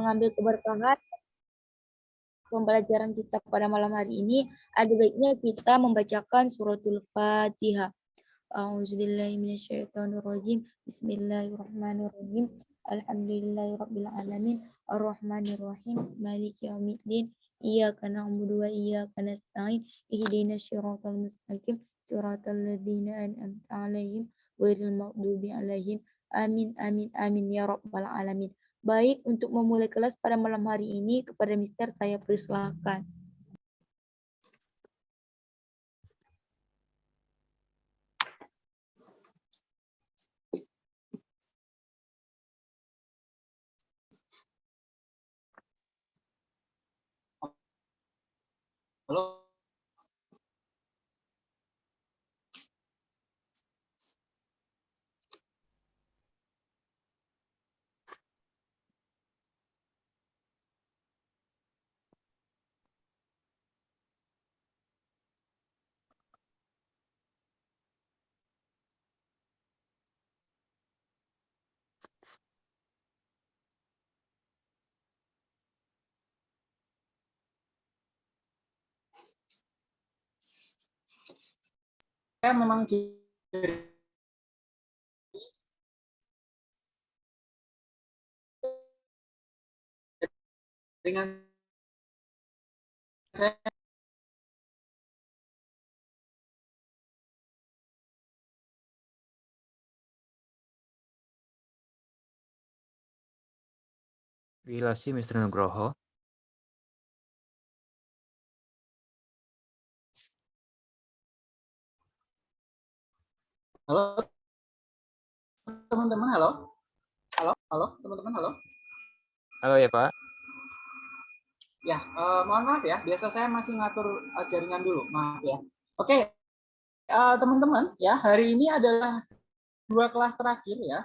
mengambil keberkahan pembelajaran kita pada malam hari ini, ada baiknya kita membacakan suratul Fatihah. A'udzubillahiminasyaitonirrajim. Bismillahirrahmanirrahim. Alhamdulillahirrabbilalamin. Ar-Rahmanirrahim. Maliki yaumiddin. Iyyaka na'budu wa iyyaka nasta'in. Ihdinas siratal mustaqim. Siratal ladzina an'amta 'alaihim ghairil maghdubi 'alaihim. Amin amin amin ya rabbal alamin. Baik, untuk memulai kelas pada malam hari ini, kepada Mister saya persilahkan. Halo, saya memang dengan saya Gila sih Mr. Nugroho. Halo, teman-teman, halo. Halo, halo, teman-teman, halo. Halo ya Pak. Ya, uh, mohon maaf ya, biasa saya masih ngatur uh, jaringan dulu, maaf ya. Oke, uh, teman-teman, ya hari ini adalah dua kelas terakhir ya.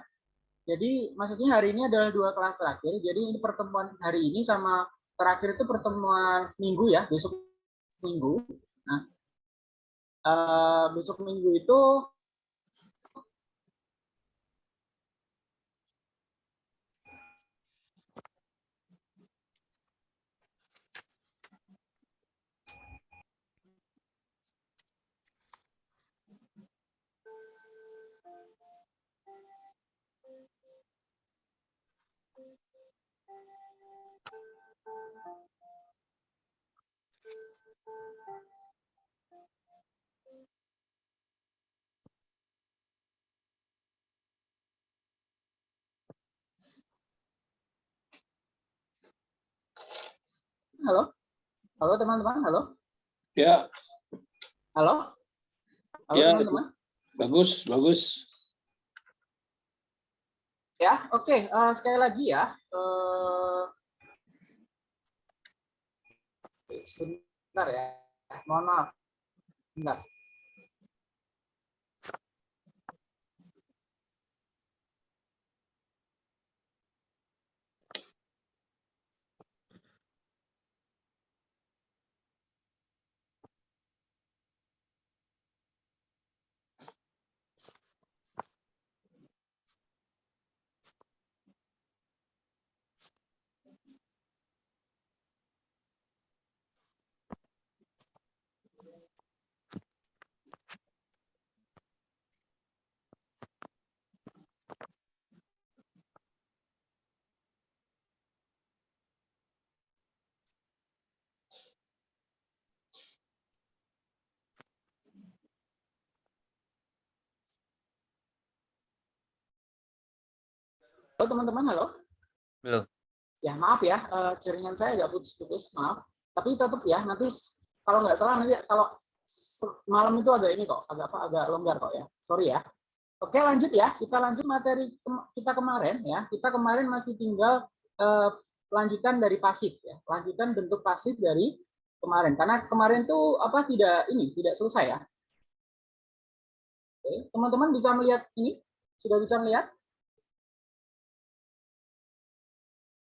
Jadi maksudnya hari ini adalah dua kelas terakhir. Jadi ini pertemuan hari ini sama terakhir itu pertemuan minggu ya, besok minggu. Nah, uh, besok minggu itu Halo? Halo teman-teman, halo? Ya. Halo? Halo ya, teman-teman? Bagus, bagus. Ya, oke. Okay. Uh, eh, sekali lagi ya. Uh, sebentar ya. Mohon maaf. Sebentar. Halo teman-teman, halo. Halo. Ya maaf ya, uh, jaringan saya agak putus-putus, maaf. Tapi tetap ya, nanti kalau nggak salah nanti kalau malam itu agak ini kok, agak apa, agak longgar kok ya. Sorry ya. Oke lanjut ya, kita lanjut materi kita kemarin ya. Kita kemarin masih tinggal uh, lanjutan dari pasif ya, lanjutan bentuk pasif dari kemarin. Karena kemarin tuh apa tidak ini tidak selesai ya. Oke, teman-teman bisa melihat ini? Sudah bisa melihat?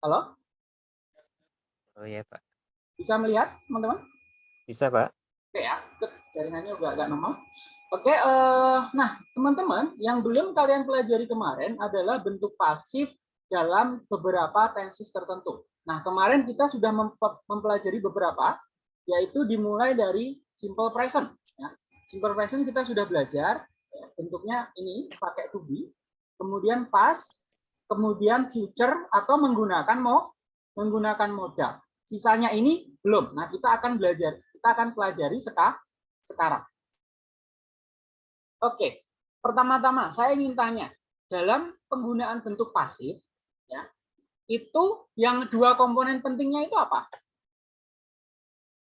Halo? Oh iya, Pak. Bisa melihat, teman-teman? Bisa, Pak. Oke ya, jaringannya juga agak normal. Oke, uh, nah teman-teman, yang belum kalian pelajari kemarin adalah bentuk pasif dalam beberapa tenses tertentu. Nah, kemarin kita sudah mempe- mempelajari beberapa, yaitu dimulai dari simple present. ya. Simple present kita sudah belajar, ya, bentuknya ini pakai to be, kemudian past, kemudian future atau menggunakan mau menggunakan modal. Sisanya ini belum. Nah, kita akan belajar, kita akan pelajari seka- sekarang. Oke, pertama-tama saya ingin tanya, dalam penggunaan bentuk pasif, ya, itu yang dua komponen pentingnya itu apa?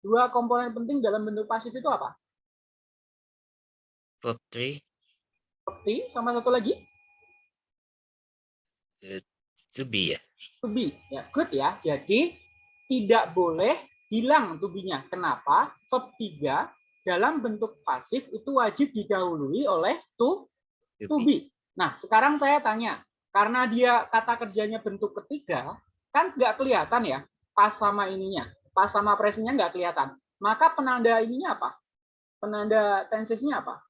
Dua komponen penting dalam bentuk pasif itu apa? 3 Seperti sama satu lagi to be ya. to be. Ya, good ya. Jadi tidak boleh hilang to be-nya. Kenapa? Verb 3 dalam bentuk pasif itu wajib didahului oleh to to be. Nah, sekarang saya tanya, karena dia kata kerjanya bentuk ketiga, kan nggak kelihatan ya, pas sama ininya, pas sama presentnya nggak kelihatan. Maka penanda ininya apa? Penanda tensesnya apa?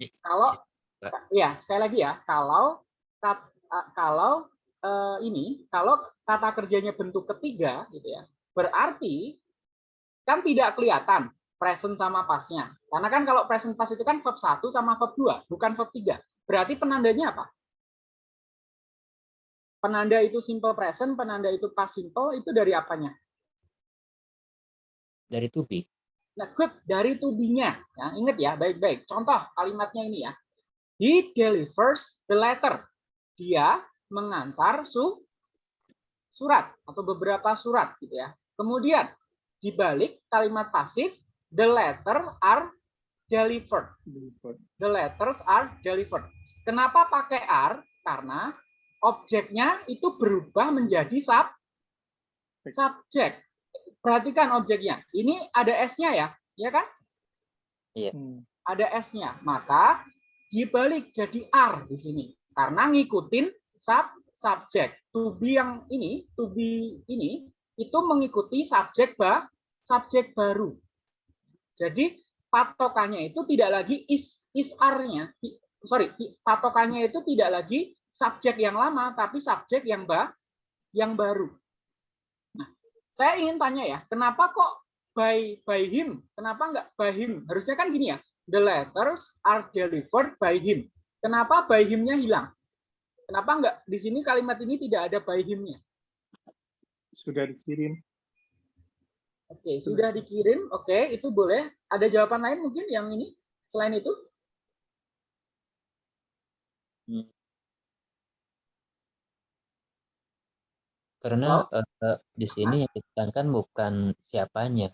I- Kalau. Ya sekali lagi ya, kalau kat- kalau eh, ini, kalau kata kerjanya bentuk ketiga, gitu ya, berarti kan tidak kelihatan present sama pasnya. Karena kan kalau present pas itu kan verb 1 sama verb 2, bukan verb 3. Berarti penandanya apa? Penanda itu simple present, penanda itu past simple, itu dari apanya? Dari to be. Nah, good dari to be-nya. Ya, ingat ya, baik-baik. Contoh kalimatnya ini ya. He delivers the letter. Dia mengantar su surat atau beberapa surat gitu ya. Kemudian di balik kalimat pasif the letter are delivered. The letters are delivered. Kenapa pakai are? Karena objeknya itu berubah menjadi sub subjek. Perhatikan objeknya. Ini ada S-nya ya, ya kan? Ada S-nya. Maka dibalik jadi are di sini karena ngikutin sub subjek. To be yang ini, to be ini itu mengikuti subjek ba subjek baru. Jadi patokannya itu tidak lagi is is are-nya. I- Sorry, patokannya itu tidak lagi subjek yang lama tapi subjek yang ba yang baru. Nah, saya ingin tanya ya, kenapa kok by by him? Kenapa enggak by him? Harusnya kan gini ya, the letters are delivered by him. Kenapa by him-nya hilang? Kenapa enggak di sini kalimat ini tidak ada by him-nya? sudah dikirim. Oke, sudah dikirim. Oke, itu boleh. Ada jawaban lain mungkin yang ini selain itu? Karena eh, di sini yang ditekankan bukan siapanya.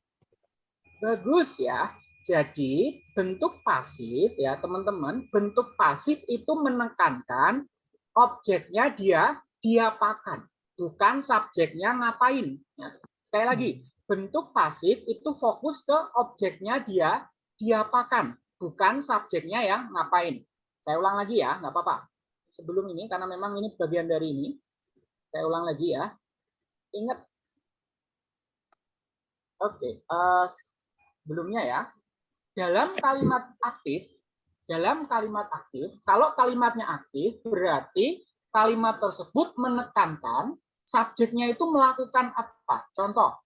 Bagus ya. Jadi bentuk pasif ya teman-teman, bentuk pasif itu menekankan objeknya dia diapakan, bukan subjeknya ngapain. Ya. Sekali lagi, bentuk pasif itu fokus ke objeknya dia diapakan, bukan subjeknya yang ngapain. Saya ulang lagi ya, nggak apa-apa. Sebelum ini, karena memang ini bagian dari ini, saya ulang lagi ya. Ingat. Oke, eh, sebelumnya ya, dalam kalimat aktif, dalam kalimat aktif, kalau kalimatnya aktif berarti kalimat tersebut menekankan subjeknya itu melakukan apa. Contoh,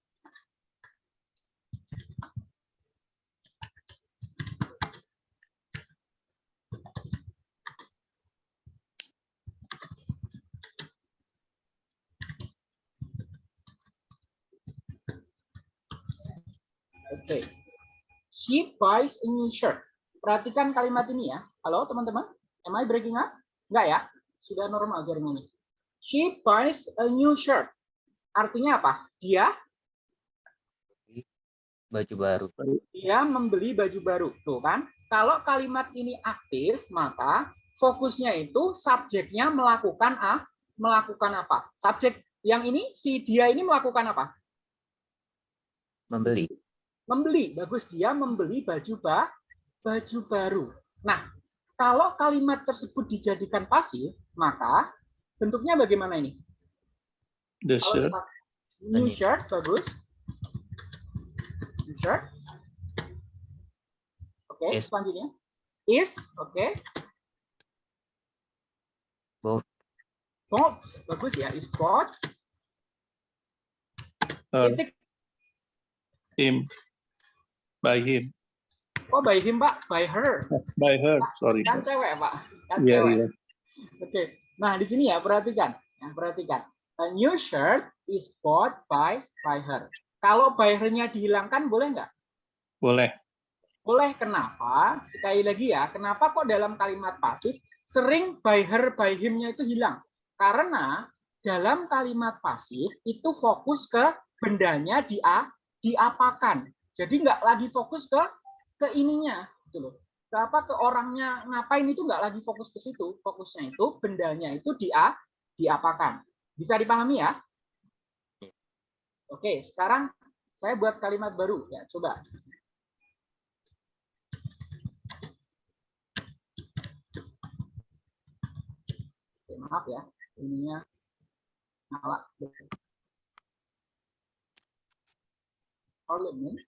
Oke. She buys a new shirt. Perhatikan kalimat ini ya. Halo teman-teman. Am I breaking up? Enggak ya? Sudah normal jaringannya. She buys a new shirt. Artinya apa? Dia Baju baru. dia membeli baju baru. Tuh kan? Kalau kalimat ini aktif, maka fokusnya itu subjeknya melakukan a melakukan apa? Subjek yang ini si dia ini melakukan apa? Membeli. Membeli. Bagus dia membeli baju ba baju baru. Nah kalau kalimat tersebut dijadikan pasif maka bentuknya bagaimana ini? The shirt. new shirt bagus. New shirt. Oke Is. selanjutnya. Is oke. Both. bought bagus ya. Is bought titik him. By him. oh by him pak? By her? By her. Sorry. kan cewek pak. Kan Iya, cewek. iya. oke. Nah di sini ya perhatikan. Ya perhatikan. A new shirt is bought by by her. Kalau by her-nya dihilangkan boleh nggak? Boleh. boleh. Kenapa? Sekali lagi ya kenapa kok dalam kalimat pasif sering by her by him-nya itu hilang? Karena dalam kalimat pasif itu fokus ke bendanya di diapakan jadi nggak lagi fokus ke ke ininya gitu loh. Ke apa ke orangnya ngapain itu nggak lagi fokus ke situ. Fokusnya itu bendanya itu dia diapakan. Bisa dipahami ya? Oke sekarang saya buat kalimat baru. Ya coba. Oke, maaf ya ininya nyala. Parliament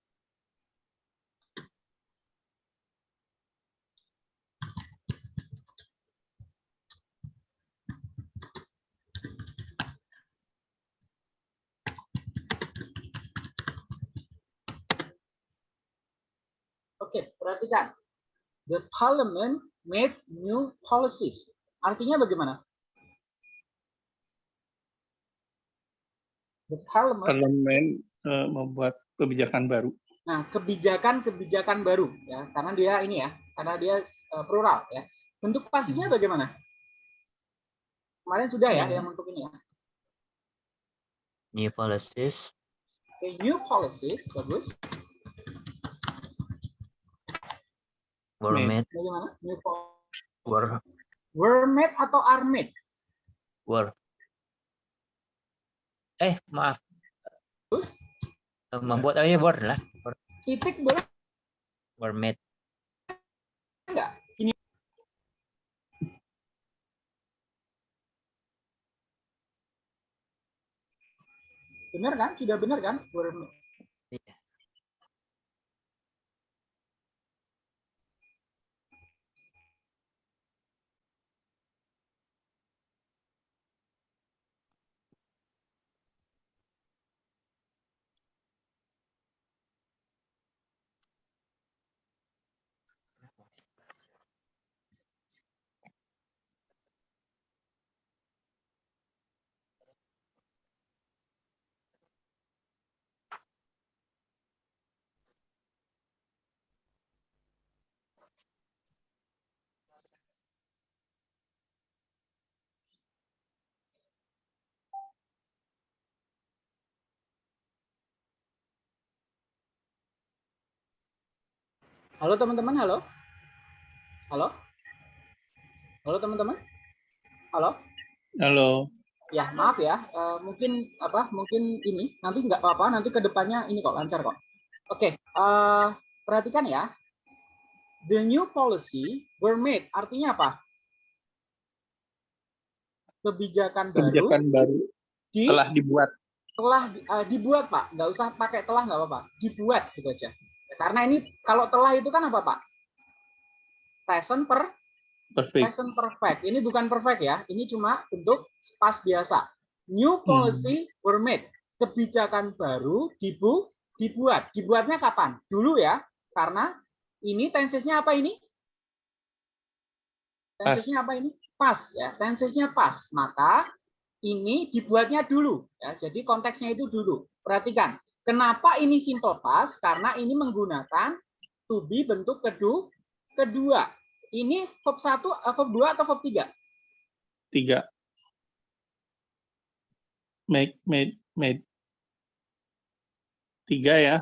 Oke, perhatikan. The parliament made new policies. Artinya bagaimana? The parliament Parlemen eh, membuat kebijakan baru. Nah, kebijakan-kebijakan baru ya, karena dia ini ya, karena dia eh, plural ya. Bentuk pasifnya bagaimana? Kemarin sudah ya yang untuk ini ya. New policies Oke, new policies bagus. Were Made. were were made atau are made? were eh maaf Terus membuat aja were lah titik boleh were made enggak? Ini benar kan? Sudah benar kan? Were made. Halo teman-teman, halo. Halo. Halo teman-teman. Halo. Halo. Ya, maaf ya. eh, mungkin apa? Mungkin ini nanti nggak apa-apa. Nanti ke depannya ini kok lancar kok. Oke, eh, perhatikan ya. The new policy were made. Artinya apa? Kebijakan, Kebijakan baru baru di, telah dibuat. telah eh, dibuat, Pak. Nggak usah pakai telah nggak apa-apa. Dibuat gitu aja. Karena ini kalau telah itu kan apa, Pak? Present per Perfect. present perfect. Ini bukan perfect ya. Ini cuma bentuk past biasa. New policy were made. Kebijakan baru dibu dibuat. Dibuatnya kapan? Dulu ya. Karena ini tensesnya apa ini? Tensesnya apa ini? Pas ya. Tensesnya pas. Maka ini dibuatnya dulu ya. Jadi konteksnya itu dulu. Perhatikan. Kenapa ini simple past? Karena ini menggunakan to be bentuk kedua kedua ini verb 1, eh, verb 2 atau verb 3? Tiga. Make, made, made. Tiga ya.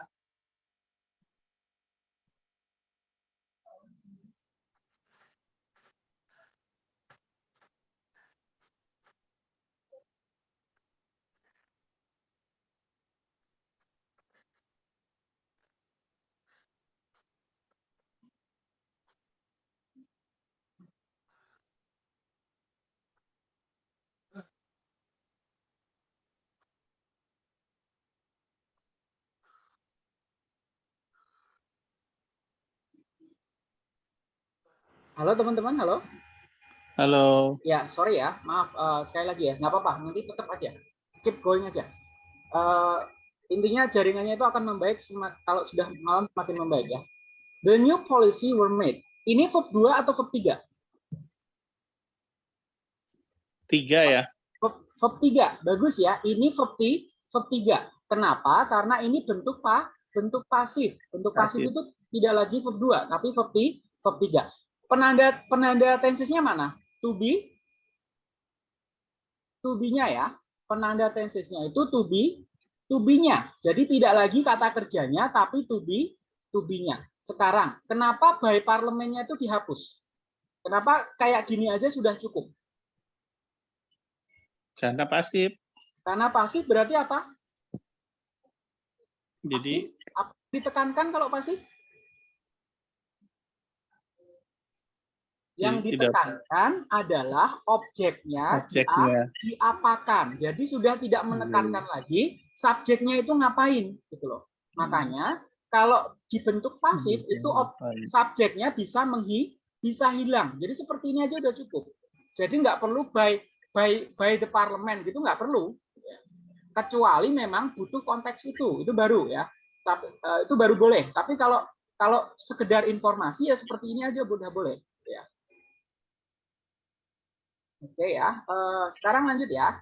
Halo teman-teman, halo. Halo. Ya, sorry ya, maaf eh, sekali lagi ya, nggak apa-apa, nanti tetap aja, keep going aja. Eh, intinya jaringannya itu akan membaik kalau sudah malam semakin membaik ya. The new policy were made. Ini verb 2 atau verb 3? Tiga ya. Verb, verb 3, bagus ya. Ini verb, ti- verb 3. Kenapa? Karena ini bentuk pa, bentuk pasif. Bentuk pasif, Pasif. itu tidak lagi verb 2, tapi ti- verb 3. Penanda penanda tensesnya mana? To be, to be-nya ya. Penanda tensesnya itu to be, to be-nya. Jadi tidak lagi kata kerjanya, tapi to be, to be-nya. Sekarang, kenapa by parlemennya itu dihapus? Kenapa kayak gini aja sudah cukup? Karena pasif. Karena pasif berarti apa? Jadi Apa ditekankan kalau pasif? Yang Tidak. ditekankan adalah objeknya, objeknya. diapakan. Jadi sudah tidak menekankan lagi subjeknya itu ngapain gitu loh. Makanya kalau dibentuk pasif itu ob- subjeknya bisa menghi bisa hilang. Jadi seperti ini aja udah cukup. Jadi nggak perlu by by by the parliament gitu nggak perlu. Kecuali memang butuh konteks itu, itu baru ya. Tapi eh, itu baru boleh. Tapi kalau kalau sekedar informasi ya seperti ini aja udah boleh. Oke ya. Eh, sekarang lanjut ya.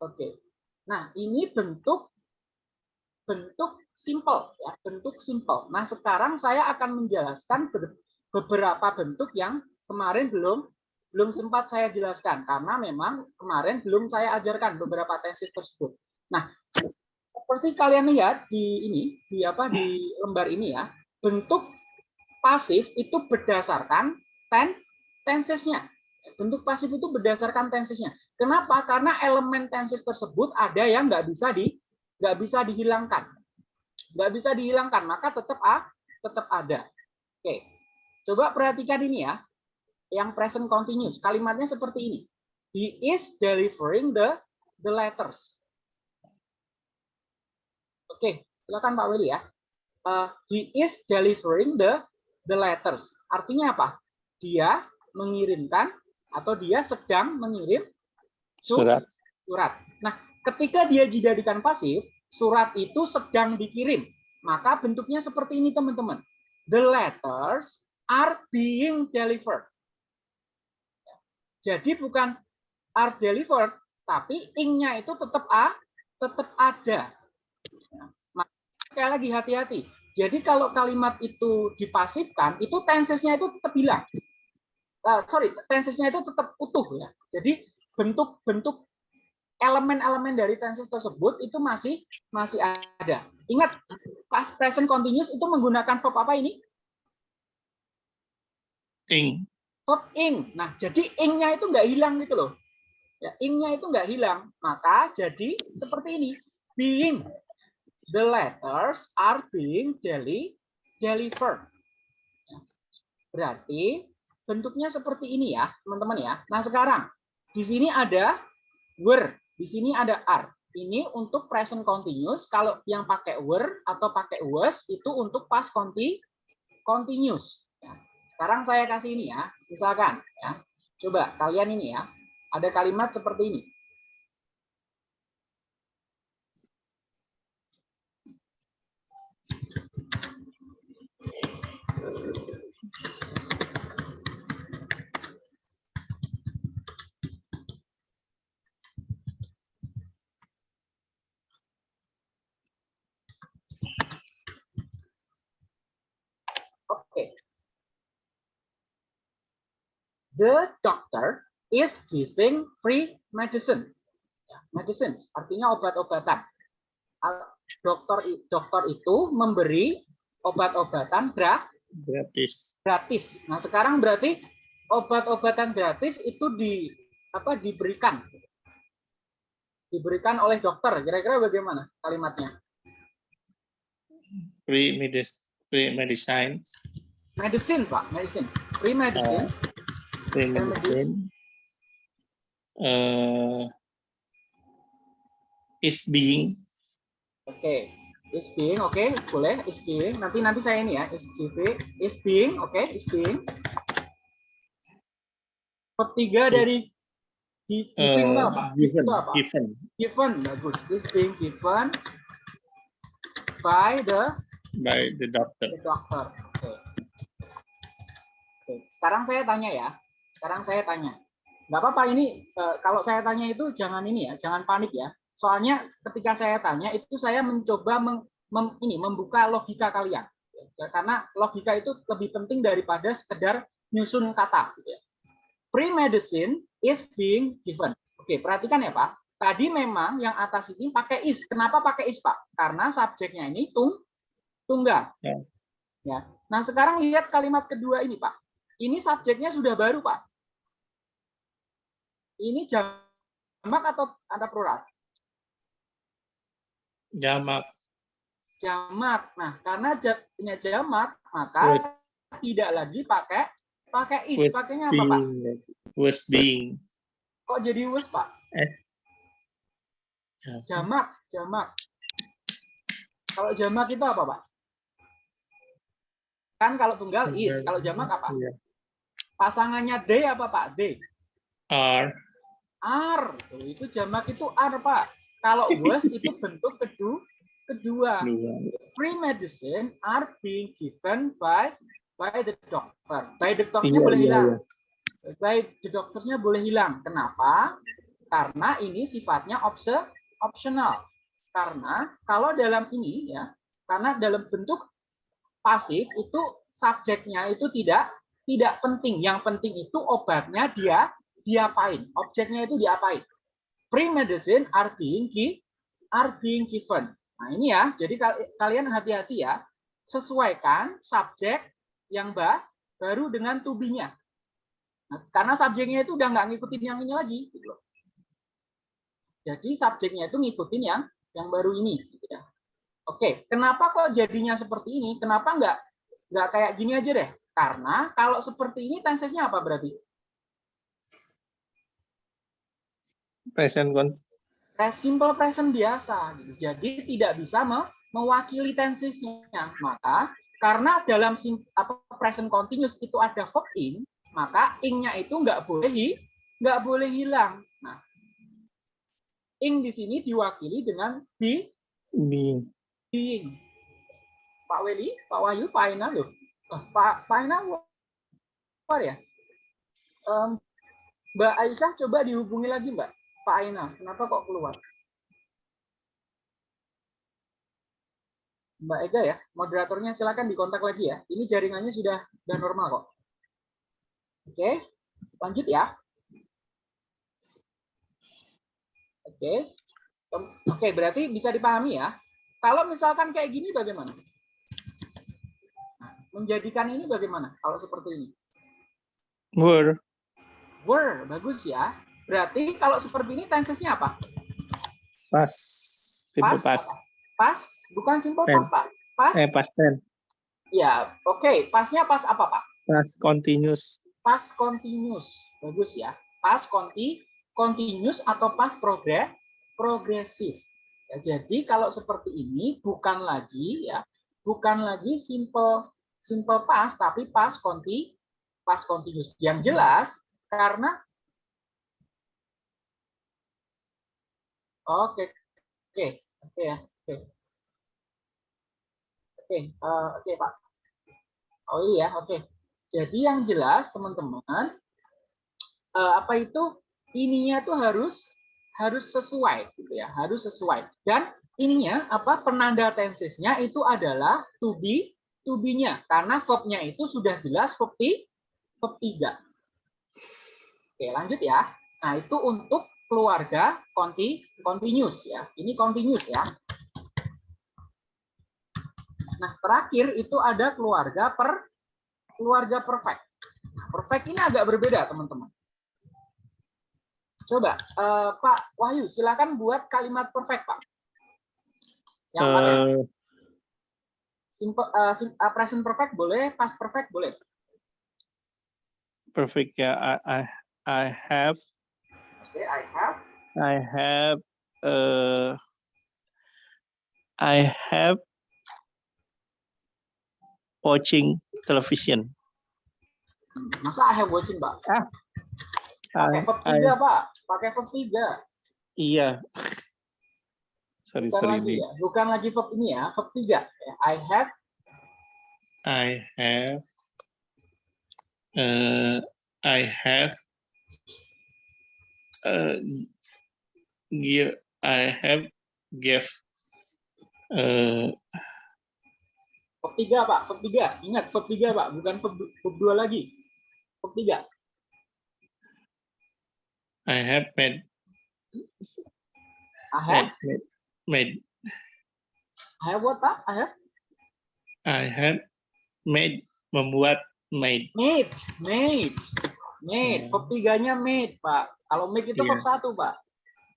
Oke. Nah ini bentuk bentuk simple ya bentuk simple. Nah sekarang saya akan menjelaskan ber- beberapa bentuk yang kemarin belum belum sempat saya jelaskan karena memang kemarin belum saya ajarkan beberapa tenses tersebut. Nah seperti kalian lihat di ini di apa di lembar ini ya bentuk pasif itu berdasarkan ten tensesnya. Bentuk pasif itu berdasarkan tensesnya. Kenapa? Karena elemen tenses tersebut ada yang nggak bisa di nggak bisa dihilangkan. Nggak bisa dihilangkan, maka tetap a, tetap ada. Oke, coba perhatikan ini ya. Yang present continuous, kalimatnya seperti ini. He is delivering the the letters. Oke, silakan Pak Willy ya. Uh, he is delivering the the letters. Artinya apa? Dia mengirimkan atau dia sedang mengirim su- Surat. surat. Nah, ketika dia dijadikan pasif, surat itu sedang dikirim. Maka bentuknya seperti ini, teman-teman. The letters are being delivered. Jadi bukan are delivered, tapi ing-nya itu tetap a, tetap ada. Nah, sekali lagi hati-hati. Jadi kalau kalimat itu dipasifkan, itu tensesnya itu tetap hilang. Uh, sorry, tensesnya itu tetap utuh ya. Jadi bentuk-bentuk elemen-elemen dari tenses tersebut itu masih masih ada. Ingat, past present continuous itu menggunakan verb apa ini? Ing. Verb ing. Nah, jadi ing-nya itu nggak hilang gitu loh. Ya, ing-nya itu nggak hilang. Maka jadi seperti ini. Being. The letters are being deli delivered. Ya. Berarti bentuknya seperti ini ya, teman-teman ya. Nah, sekarang di sini ada were, di sini ada are. Ini untuk present continuous. Kalau yang pakai were atau pakai was itu untuk past conti continuous. Ya. Sekarang saya kasih ini ya, misalkan ya. Coba kalian ini ya, ada kalimat seperti ini. Oke. The doctor is giving free medicine. Ya, Medicine artinya obat-obatan. Dokter dokter itu memberi obat-obatan gra- Gratis. gratis. Nah, sekarang berarti obat-obatan gratis itu di apa diberikan diberikan oleh dokter. Kira-kira bagaimana kalimatnya? Free medis free medicine. Medicine, Pak, medicine. Free medicine. Free Free medicine. Eh, is being Oke, is being, oke, boleh is being. Nanti nanti saya ini ya, is giving, is being, oke, is being. Verb tiga dari gi- giving Uh, apa? given, Itu apa? given. Given, bagus. Is being given by the, by the doctor. the doctor. Oke. Oke, Sekarang saya tanya ya. Sekarang saya tanya. Nggak apa-apa ini eh, kalau saya tanya itu jangan ini ya, jangan panik ya. Soalnya ketika saya tanya itu saya mencoba meng- mem- ini membuka logika kalian. Ya, Karena logika itu lebih penting daripada sekedar nyusun kata. gitu ya. Free medicine is being given. Oke, perhatikan ya Pak. Tadi memang yang atas ini pakai is. Kenapa pakai is Pak? Karena subjeknya ini tung tunggal. Ya. Ya. Nah sekarang lihat kalimat kedua ini Pak. Ini subjeknya sudah baru Pak. Ini jamak atau ada plural? Jamak. Jamak. Nah karena punya jamak maka Was, tidak lagi pakai pakai is. Pakainya apa Pak? Was being. Kok jadi was Pak? Jamak. Jamak, jamak. Kalau jamak itu apa, Pak? Kan kalau tunggal is, kalau jamak apa? Iya. Pasangannya D apa, Pak? D. R. Tuh, Itu jamak itu R, Pak. Kalau was itu bentuk kedua. Kedua. Dua. Free medicine are being given by by the doctor. By the doctor Iya, boleh iya, hilang. iya. By the doctornya boleh hilang. Kenapa? Karena ini sifatnya opse- optional. Karena kalau dalam ini ya, karena dalam bentuk pasif itu subjeknya itu tidak tidak penting. Yang penting itu obatnya dia diapain, objeknya itu diapain. Free medicine are being gi- are being given. Nah ini ya, jadi kal- kalian hati-hati ya, sesuaikan subjek yang ba baru dengan tubinya. Nah, karena subjeknya itu udah nggak ngikutin yang ini lagi. Gitu loh. Jadi subjeknya itu ngikutin yang yang baru ini. Gitu ya. Oke, kenapa kok jadinya seperti ini? Kenapa nggak nggak kayak gini aja deh? Karena kalau seperti ini tensesnya apa berarti? Present simple present biasa. Gitu. Jadi tidak bisa me- mewakili tensesnya. Maka karena dalam apa present continuous itu ada verb in, maka ing-nya itu nggak boleh nggak boleh hilang. Nah, ing di sini diwakili dengan be being. being. Pak Weli, Pak Wahyu, Pak Aina loh. Eh, Pak Pak Aina keluar ya? Em, Mbak Aisyah coba dihubungi lagi Mbak. Pak Aina, kenapa kok keluar? Mbak Ega ya, moderatornya silakan dikontak lagi ya. Ini jaringannya sudah sudah normal kok. Oke, lanjut ya. Oke, oke berarti bisa dipahami ya. Kalau misalkan kayak gini bagaimana? Nah, menjadikan ini bagaimana? Kalau seperti ini, Were. were bagus ya. Berarti kalau seperti ini tensesnya apa? Past. Simple Pas, past. Pas, bukan simple pas pak. Pas, Eh, past tense. ya. Oke, pasnya pas apa pak? Past continuous. Pas continuous, bagus ya. Pas conti, continuous atau pas progres, progresif. Ya, jadi kalau seperti ini bukan lagi ya, bukan lagi simple simple pas tapi pas conti pas continuous. Yang jelas karena Oke, oke, oke ya, oke, oke, eh, oke Pak. Oh iya, oke. Jadi yang jelas teman-teman, eh, apa itu ininya tuh harus harus sesuai, gitu ya, harus sesuai. Dan ininya apa penanda tensesnya itu adalah to be, to be-nya, karena verb-nya itu sudah jelas verb verb tiga. Oke, lanjut ya. Nah, itu untuk keluarga conti, continuous ya. Ini continuous ya. Nah, terakhir itu ada keluarga per keluarga perfect. Nah, perfect ini agak berbeda, teman-teman. Coba, eh, Pak Wahyu, silakan buat kalimat perfect, Pak. Yang? Uh, Simple, sim- eh, present perfect boleh, past perfect boleh. perfect. Yeah, I, I, I have, Oke, I have. I have, uh, I have watching television. Masa I have watching, Pak? Pakai I, verb I, 3, Pak. Pakai verb 3. iya. sorry, Bukan sorry. lagi ya. Bukan lagi verb ini ya, verb 3. Ya, I have I have, uh, I have, uh, give, I have give, uh, verb 3, Pak. Verb 3. Ingat verb 3, Pak. Bukan verb, verb 2 lagi. Verb 3. I have made, I have, made, made, I have what, Pak? I have I have made, membuat, made. made. Made. Made. Hmm. Verb 3-nya made, Pak. Kalau make itu Iya. verb 1, Pak.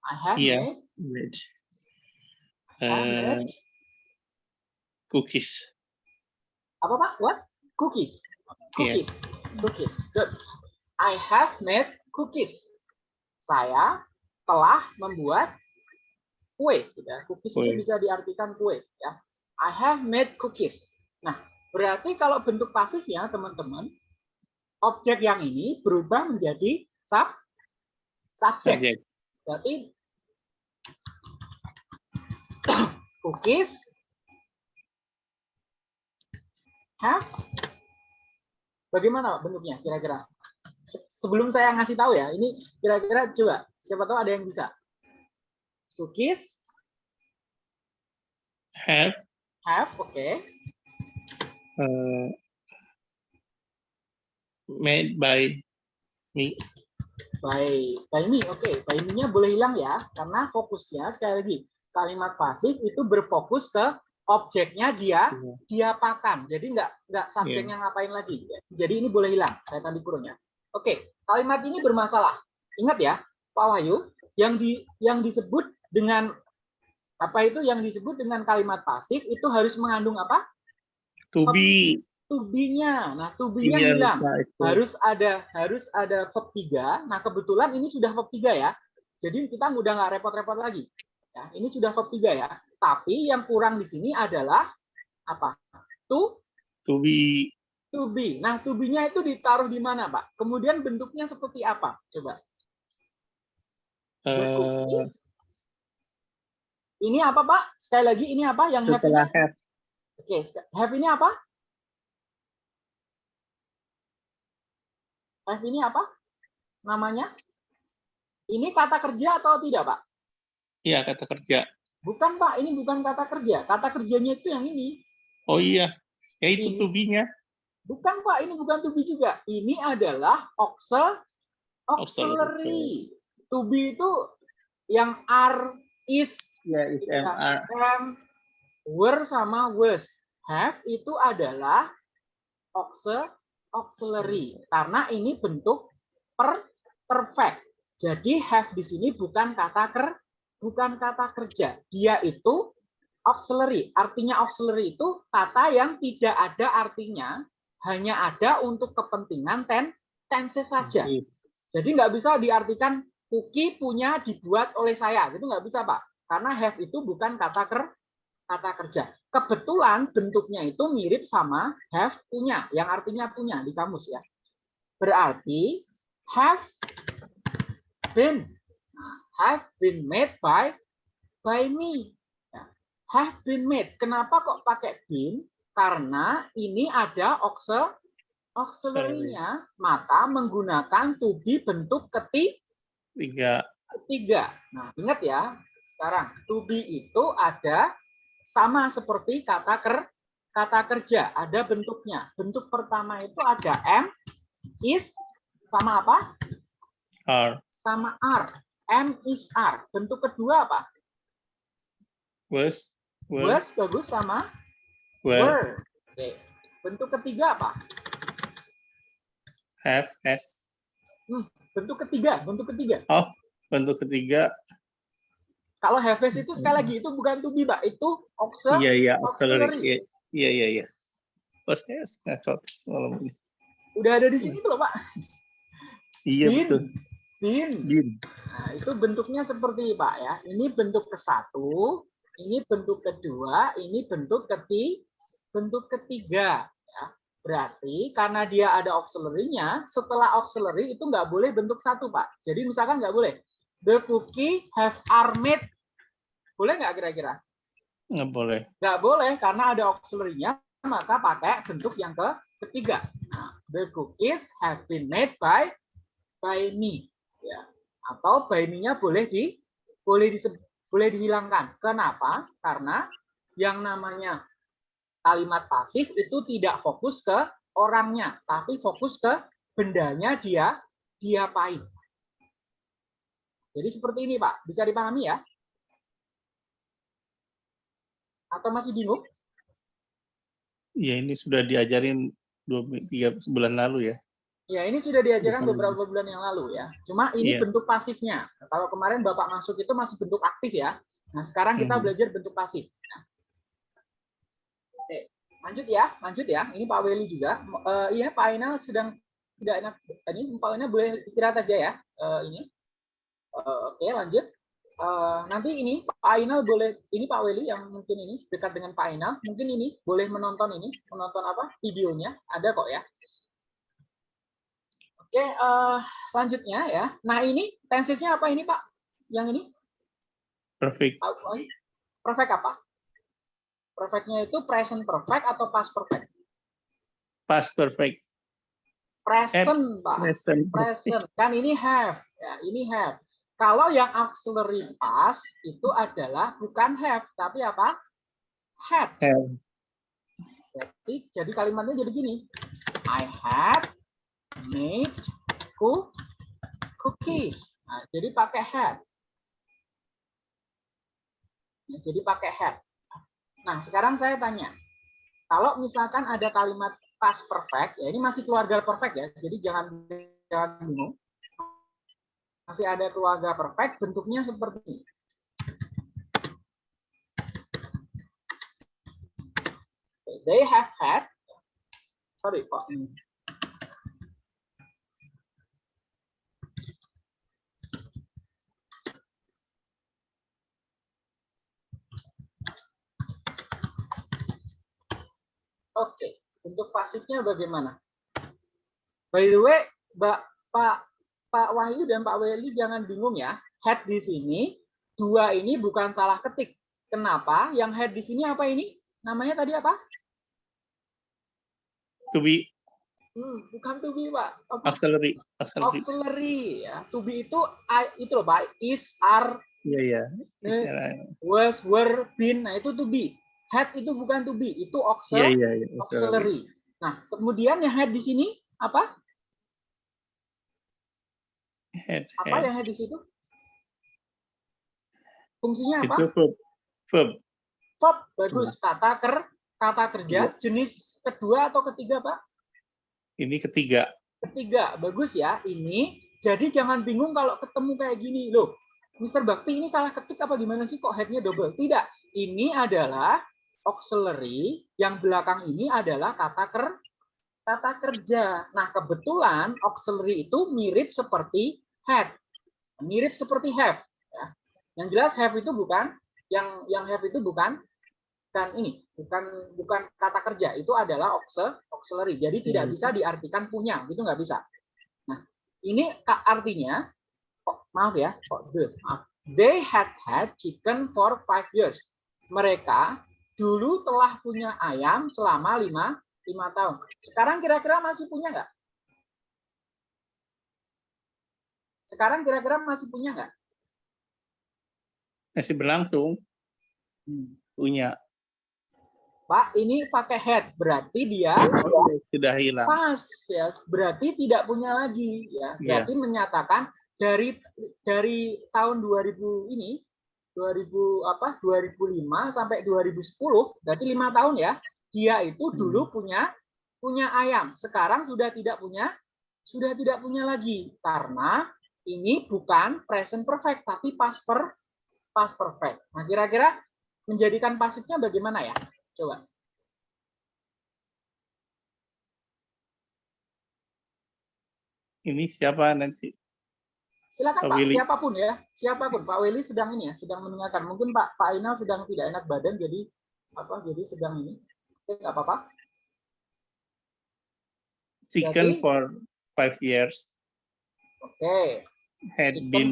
I have Iya. made, made. Uh, made. cookies. Apa, Pak? What? Cookies. Iya. Cookies. Cookies. Good. I have made cookies. Saya telah membuat kue. Ya. Cookies itu Kue. bisa diartikan kue. Ya. I have made cookies. Nah, berarti kalau bentuk pasifnya, teman-teman, objek yang ini berubah menjadi sub. Subject. Berarti cookies have bagaimana bentuknya kira-kira? Se- Sebelum saya ngasih tahu ya, ini kira-kira coba siapa tahu ada yang bisa. Cookies Have, have, oke. uh, made by me. By by me, oke. By me-nya boleh hilang ya, karena fokusnya sekali lagi kalimat pasif itu berfokus ke objeknya dia diapakan. Jadi nggak nggak subjeknya ngapain lagi. Jadi ini boleh hilang saya tadi kurungnya. Oke, kalimat ini bermasalah. Ingat ya, Pak Wahyu, yang di yang disebut dengan apa itu yang disebut dengan kalimat pasif itu harus mengandung apa? To be. To be-nya. Nah, to be-nya Iya, hilang. Harus ada harus ada verb 3. Nah, kebetulan ini sudah verb 3 ya. Jadi kita udah nggak repot-repot lagi. Ya, ini sudah verb 3 ya. Tapi yang kurang di sini adalah apa? To To be. to be. Nah, to be-nya itu ditaruh di mana, Pak? Kemudian bentuknya seperti apa? Coba. Uh. Ini apa, Pak? Sekali lagi ini apa yang have setelah ini? have. Oke, sek- have ini apa? Have ini apa? Namanya? Ini kata kerja atau tidak, Pak? Iya, kata kerja. Bukan, Pak. Ini bukan kata kerja. Kata kerjanya itu yang ini. Oh iya. Ya itu Ini. to be-nya. Bukan, Pak. Ini bukan to be juga. Ini adalah auxil auxiliary. To be itu yang are, is, Ya, is Ya. MR. am, were sama was. Have itu adalah auxil auxiliary karena ini bentuk per perfect. Jadi have di sini bukan kata ker bukan kata kerja. Dia itu auxiliary. Artinya auxiliary itu kata yang tidak ada artinya, hanya ada untuk kepentingan ten tense saja. Jadi nggak bisa diartikan cookie punya dibuat oleh saya, gitu nggak bisa pak. Karena have itu bukan kata ker kata kerja. Kebetulan bentuknya itu mirip sama have punya, yang artinya punya di kamus ya. Berarti have been, have been made by by me. Ya, Have been made. Kenapa kok pakai been? Karena ini ada auxil auxiliary-nya, maka menggunakan to be bentuk keti Tiga. ketiga. Nah, ingat ya, sekarang to be itu ada sama seperti kata ker kata kerja, ada bentuknya. Bentuk pertama itu ada am, is sama apa? Are. Sama are. Am is are. Bentuk kedua apa? Was. Was bagus sama Were. were. Oke. Bentuk ketiga apa? Have. Has. Bentuk ketiga, bentuk ketiga. Bentuk ketiga. Kalau have has itu sekali lagi itu bukan to be, Pak. Itu auxil Iya, iya. auxiliary. Auxiliary. Iya, Iya, iya, iya. Has. Ngacot. Malam ini. Udah ada di sini tuh Pak. Iya, Been. betul. Been. Bin. Nah, itu bentuknya seperti Pak ya. Ini bentuk ke satu, ini bentuk kedua, ini bentuk keti, bentuk ketiga. Ya. Berarti karena dia ada auxiliary-nya, setelah auxiliary itu nggak boleh bentuk satu, Pak. Jadi misalkan nggak boleh. The cookie have are made. Boleh nggak kira-kira? Nggak boleh. Nggak boleh karena ada auxiliary-nya, maka pakai bentuk yang ke ketiga. The cookies have been made by by me. Ya. Atau by me-nya boleh di boleh di boleh dihilangkan. Kenapa? Karena yang namanya kalimat pasif itu tidak fokus ke orangnya, tapi fokus ke bendanya dia diapain. Jadi seperti ini Pak, bisa dipahami ya? Atau masih bingung? Ya ini sudah diajarin dua tiga bulan lalu ya. Ya, ini sudah diajarkan Bukan. beberapa bulan yang lalu ya. Cuma ini Iya. bentuk pasifnya. Kalau kemarin Bapak masuk itu masih bentuk aktif ya. Nah, sekarang kita Mhm. belajar bentuk pasif. Nah. Oke, lanjut ya, lanjut ya. Ini Pak Weli juga. Eh, iya, Pak Ainal sedang tidak enak. Ini Pak Ainal boleh istirahat aja ya. Eh, ini. Eh, oke, lanjut. Eh, nanti ini Pak Ainal boleh, ini Pak Weli yang mungkin ini dekat dengan Pak Ainal, mungkin ini boleh menonton ini, menonton apa videonya, ada kok ya. Oke, eh, lanjutnya ya. Nah ini tensesnya apa ini Pak? Yang ini? Perfect. Perfect apa? Perfectnya itu present perfect atau past perfect? Past perfect. Present Pak. Present. Present. Kan ini have. Ya, ini have. Kalau yang auxiliary past itu adalah bukan have, tapi apa? Had. Have. Jadi, jadi kalimatnya jadi gini. I had made cook cookies. Nah, jadi pakai had. Nah, jadi pakai had. Nah, sekarang saya tanya. Kalau misalkan ada kalimat past perfect, ya ini masih keluarga perfect ya. Jadi jangan jangan bingung. Masih ada keluarga perfect, bentuknya seperti ini. They have had sorry kok ini. Oke, untuk pasifnya bagaimana? By the way, Pak Pak Wahyu dan Pak Weli jangan bingung ya. Head di sini dua ini bukan salah ketik. Kenapa? Yang head di sini apa ini? Namanya tadi apa? To be Hmm, bukan to be, Pak. Apa? auxiliary. Auxiliary. Auxiliary ya. To be itu itu loh, Pak. Is, are, Iya iya. eh, Istilah- was, were, been. Nah, itu to be. Head itu bukan to be, itu Iya auxiliary. iya. iya. Auxiliary. auxiliary. Nah, kemudian yang head di sini apa? Head, Apa head. yang head di situ? Fungsinya apa? Itu verb. Verb. Verb. Bagus. Kata ker, kata kerja. Jenis kedua atau ketiga, Pak? Ini ketiga. Ketiga. Bagus ya. Ini. Jadi jangan bingung kalau ketemu kayak gini. Loh, Mr. Bakti ini salah ketik apa gimana sih kok headnya double? Tidak. Ini adalah auxiliary. Yang belakang ini adalah kata ker, kata kerja. Nah, kebetulan auxiliary itu mirip seperti head. Mirip seperti have. Ya. Yang jelas have itu bukan yang yang have itu bukan kan ini bukan bukan kata kerja itu adalah auxil- auxiliary jadi tidak Hmm. bisa diartikan punya gitu nggak bisa nah ini artinya oh, maaf ya kok the maaf. they had had chicken for five years mereka dulu telah punya ayam selama lima lima tahun sekarang kira-kira masih punya nggak sekarang kira-kira masih punya nggak Masih berlangsung. Hmm. Punya. Pak ini pakai head berarti dia Sudah hilang. pas ya berarti tidak punya lagi ya Iya. berarti menyatakan dari dari tahun 2000 ini 2000 apa 2005 sampai 2010 berarti lima tahun ya dia itu Hmm. dulu punya punya ayam sekarang sudah tidak punya sudah tidak punya lagi karena ini bukan present perfect tapi past per past perfect nah kira-kira menjadikan pasifnya bagaimana ya coba Ini siapa nanti? Silakan Pak Pak, Willy. siapa pun ya, siapa pun. Pak Willy sedang ini ya, sedang mendengarkan. Mungkin Pak Pak Ainal sedang tidak enak badan, jadi apa? Jadi sedang ini. Oke, nggak apa-apa. Chicken Jadi- for five years. Oke. Had Chicken been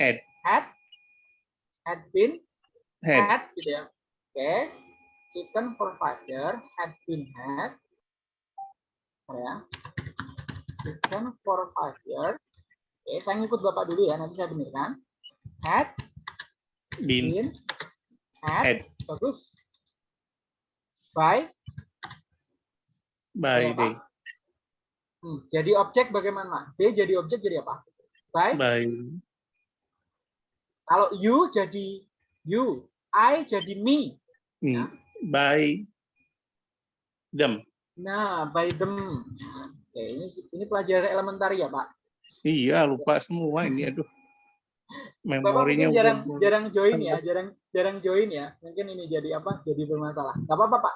had Had had been had had gitu ya. Oke. Chicken for five year had been had. Ya. Chicken year. Oke, saya ngikut Bapak dulu ya, nanti saya benarkan. Had been been had, had bagus. By by day hmm, jadi objek bagaimana? B jadi objek jadi apa? By by kalau you jadi you, I jadi me. mm, Ya. by them. Nah, by them. Oke, ini ini pelajaran elementar ya, Pak. Iya lupa semua ini aduh. Bapak Memorinya mungkin jarang jarang join ya, jarang jarang join ya. Mungkin ini jadi apa? Jadi bermasalah. Gak apa-apa, Pak.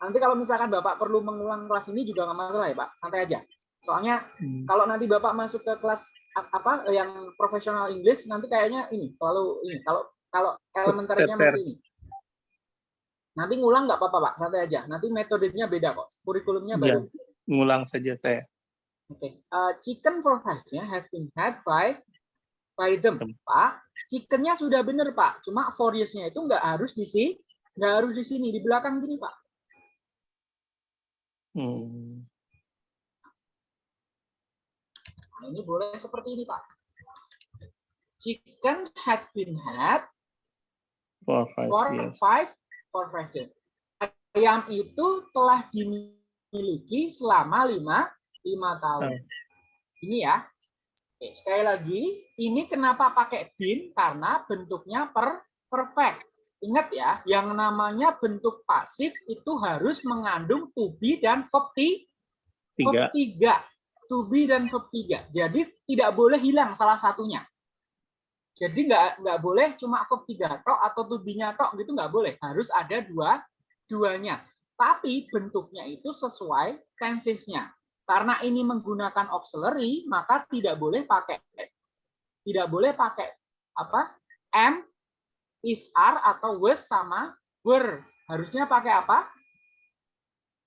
Nanti kalau misalkan Bapak perlu mengulang kelas ini juga nggak masalah ya, Pak. Santai aja. Soalnya Hmm, kalau nanti Bapak masuk ke kelas apa yang profesional English nanti kayaknya ini kalau ini kalau kalau elementernya masih ini. Nanti ngulang nggak apa-apa, Pak. Santai aja. Nanti metodenya beda kok. Kurikulumnya baru. ngulang saja saya. Oke, uh, chicken for five ya has been had by by them, Them. Pak. Chickennya sudah benar Pak, cuma for years-nya itu nggak harus di sini, nggak harus di sini, di belakang gini Pak. Hmm, Nah, ini boleh seperti ini Pak. Chicken had been had for five for years. five for five years. Ayam itu telah dimiliki selama lima lima tahun. Ini ya. Oke, sekali lagi, ini kenapa pakai bin? Karena bentuknya per perfect. Ingat ya, yang namanya bentuk pasif itu harus mengandung to be dan verb ti- Tiga. tiga. To be dan verb tiga. Jadi tidak boleh hilang salah satunya. Jadi nggak nggak boleh cuma verb tiga tok atau to be-nya tok gitu nggak boleh. Harus ada dua duanya. Tapi bentuknya itu sesuai tenses-nya. Karena ini menggunakan auxiliary, maka tidak boleh pakai tidak boleh pakai apa? am, is, are atau was sama were. Harusnya pakai apa?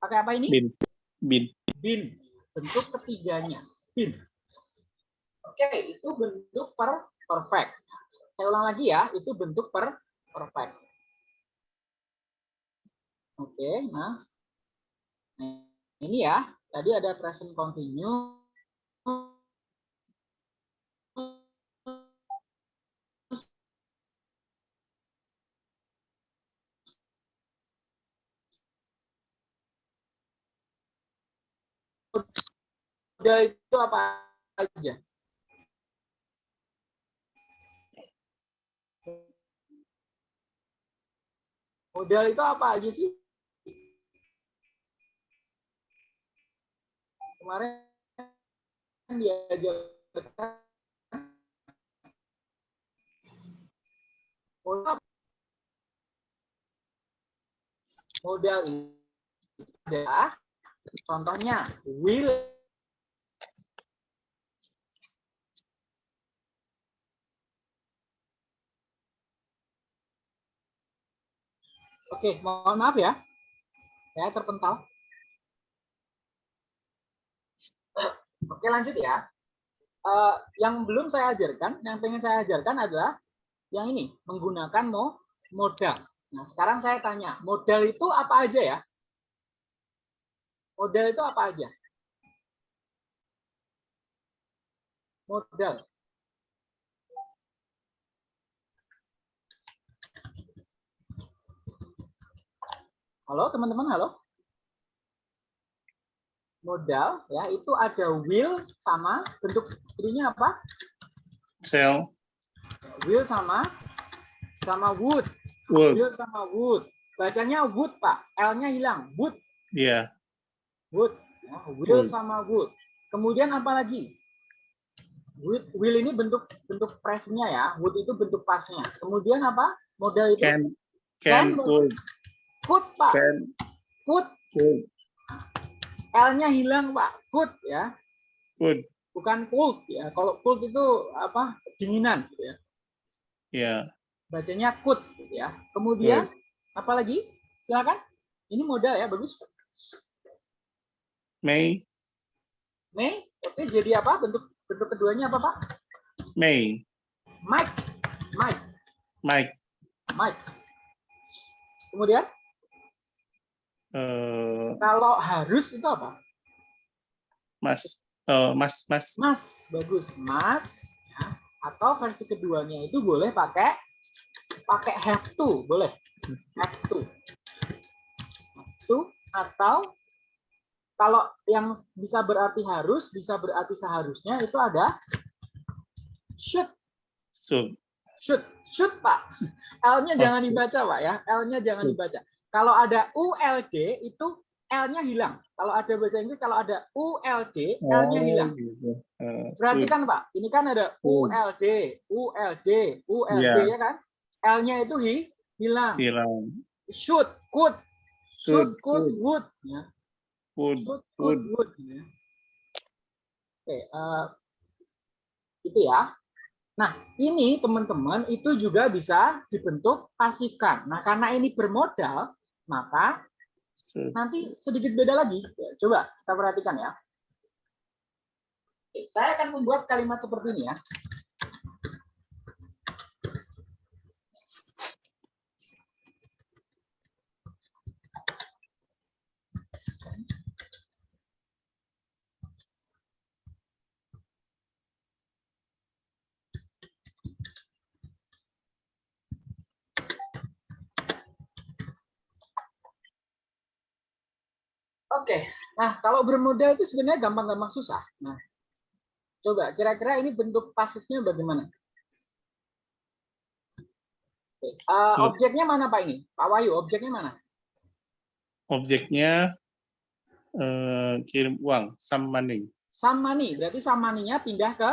Pakai apa ini? Bin. Bin. bin bentuk ketiganya bin oke itu bentuk per perfect saya ulang lagi ya itu bentuk per perfect oke nah Nah, ini ya tadi ada present continue modal itu apa aja? Modal itu apa aja sih? Kemarin diajarkan modal modal itu contohnya will Oke, mohon maaf ya. Saya terpental. Oke, lanjut ya. Eh, yang belum saya ajarkan, yang pengen saya ajarkan adalah yang ini, menggunakan mo modal. Nah, sekarang saya tanya, modal itu apa aja ya? Modal itu apa aja? Modal. Halo teman-teman, halo. Modal ya itu ada will sama bentuk ininya apa? Sell. Will sama sama wood. Wood. Will sama wood. Bacanya wood, Pak. L-nya hilang. Wood, Iya. wood. Ya, will Wood. sama wood. Kemudian apa lagi? Will, will ini bentuk bentuk presnya ya. Wood itu bentuk pasnya. Kemudian apa? Modal itu Can. Can. Can. Could. Could, Pak. Can. Could. Could. L-nya hilang, Pak. Could ya. Could. bukan cold ya. Kalau cold itu apa? dinginan gitu ya. Ya. Bacanya could gitu ya. Kemudian apa lagi? Silakan. Ini modal ya, bagus. May, May. Oke, jadi apa? Bentuk bentuk keduanya apa, Pak? May, Mike. Mike. Mike, Mike. Kemudian eh, kalau harus itu apa? Mas, eh, Mas, Mas, Mas. Bagus. Mas. Ya. Atau versi keduanya itu boleh pakai pakai have to, boleh. Have to. Have to atau kalau yang bisa berarti harus, bisa berarti seharusnya itu ada should. so, Should, should Pak. L-nya jangan dibaca Pak ya. L-nya jangan Should. dibaca. Kalau ada ULD itu L-nya hilang. Kalau ada bahasa Inggris kalau ada ULD, L-nya hilang. Oh, gitu. Eh, Perhatikan Pak, ini kan ada Should. ULD, ULD, ULD Iya. ya kan? L-nya itu hi, hilang. hilang. Should, could, should, could, would. Ya. would, Should, could, would. ya. Oke, eh, itu ya. Nah, ini teman-teman itu juga bisa dibentuk pasifkan. Nah, karena ini bermodal, maka nanti sedikit beda lagi. Ya, Coba kita perhatikan ya. Saya akan membuat kalimat seperti ini ya. Oke, nah kalau bermodal itu sebenarnya gampang-gampang susah. Nah, coba kira-kira ini bentuk pasifnya bagaimana? Oke, Loh. objeknya mana Pak ini? Pak Wahyu, objeknya mana? Objeknya eh, kirim uang, some money. Some money, berarti some money-nya pindah ke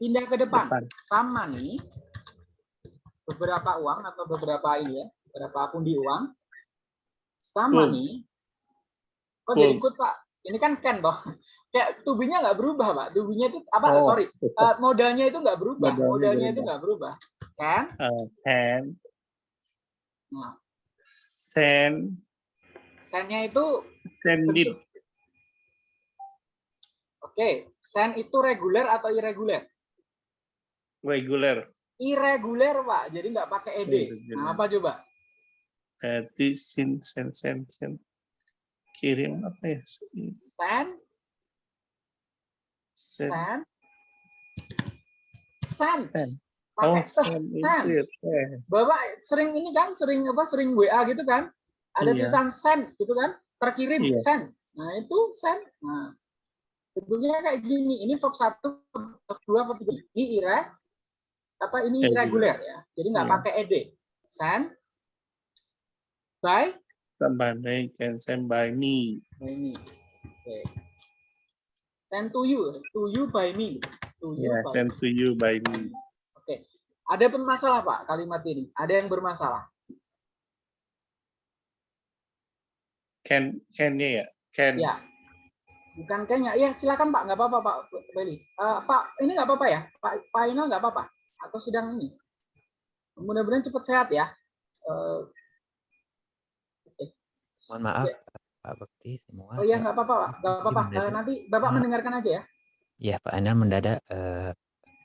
pindah ke depan. Depan. Some money, beberapa uang atau beberapa ini ya, beberapa pundi uang. Some money. Kok jadi ikut Pak? Ini kan can toh. Kayak tubinya nggak berubah Pak. Tubinya itu apa? Oh. Sorry, eh, modalnya itu nggak berubah. Modalnya Modalnya itu nggak berubah. Can. Eh, can Nah, send send-nya itu send it bentuk. Oke, send itu reguler atau irregular? regular. Irregular Pak. Jadi nggak pakai ed. Irregular. Nah, apa coba? Eh, di send send send send kirim apa ya? Send, Send send, send. Oh, send send. Eh, Bapak sering ini kan, sering apa? Sering WA gitu kan? Ada Iya. tulisan send gitu kan? Terkirim Iya. send. Nah itu send. Nah bentuknya kayak gini. Ini verb satu, verb dua, verb tiga. Ini ire, apa ini Irregular. irregular ya? Jadi nggak Iya. pakai ed. Send by somebody can send by me. by me. Oke. Send to you, to you by me. To you Yeah, by send to you by me. Oke. Ada bermasalah Pak kalimat ini? Ada yang bermasalah? Can can ya? Can Ya. Bukan kayaknya. Ya silakan Pak, nggak apa-apa Pak Beli. Eh, Pak, ini nggak apa-apa ya? Pak Pak Inal nggak apa-apa? Atau sedang ini? Mudah-mudahan cepat sehat ya. Eh, Mohon maaf Ya. Pak Bekti semua. oh iya nggak apa-apa Pak, nggak apa-apa. Eh, nanti Bapak Ah. mendengarkan aja ya. Ya Pak Anal mendadak eh,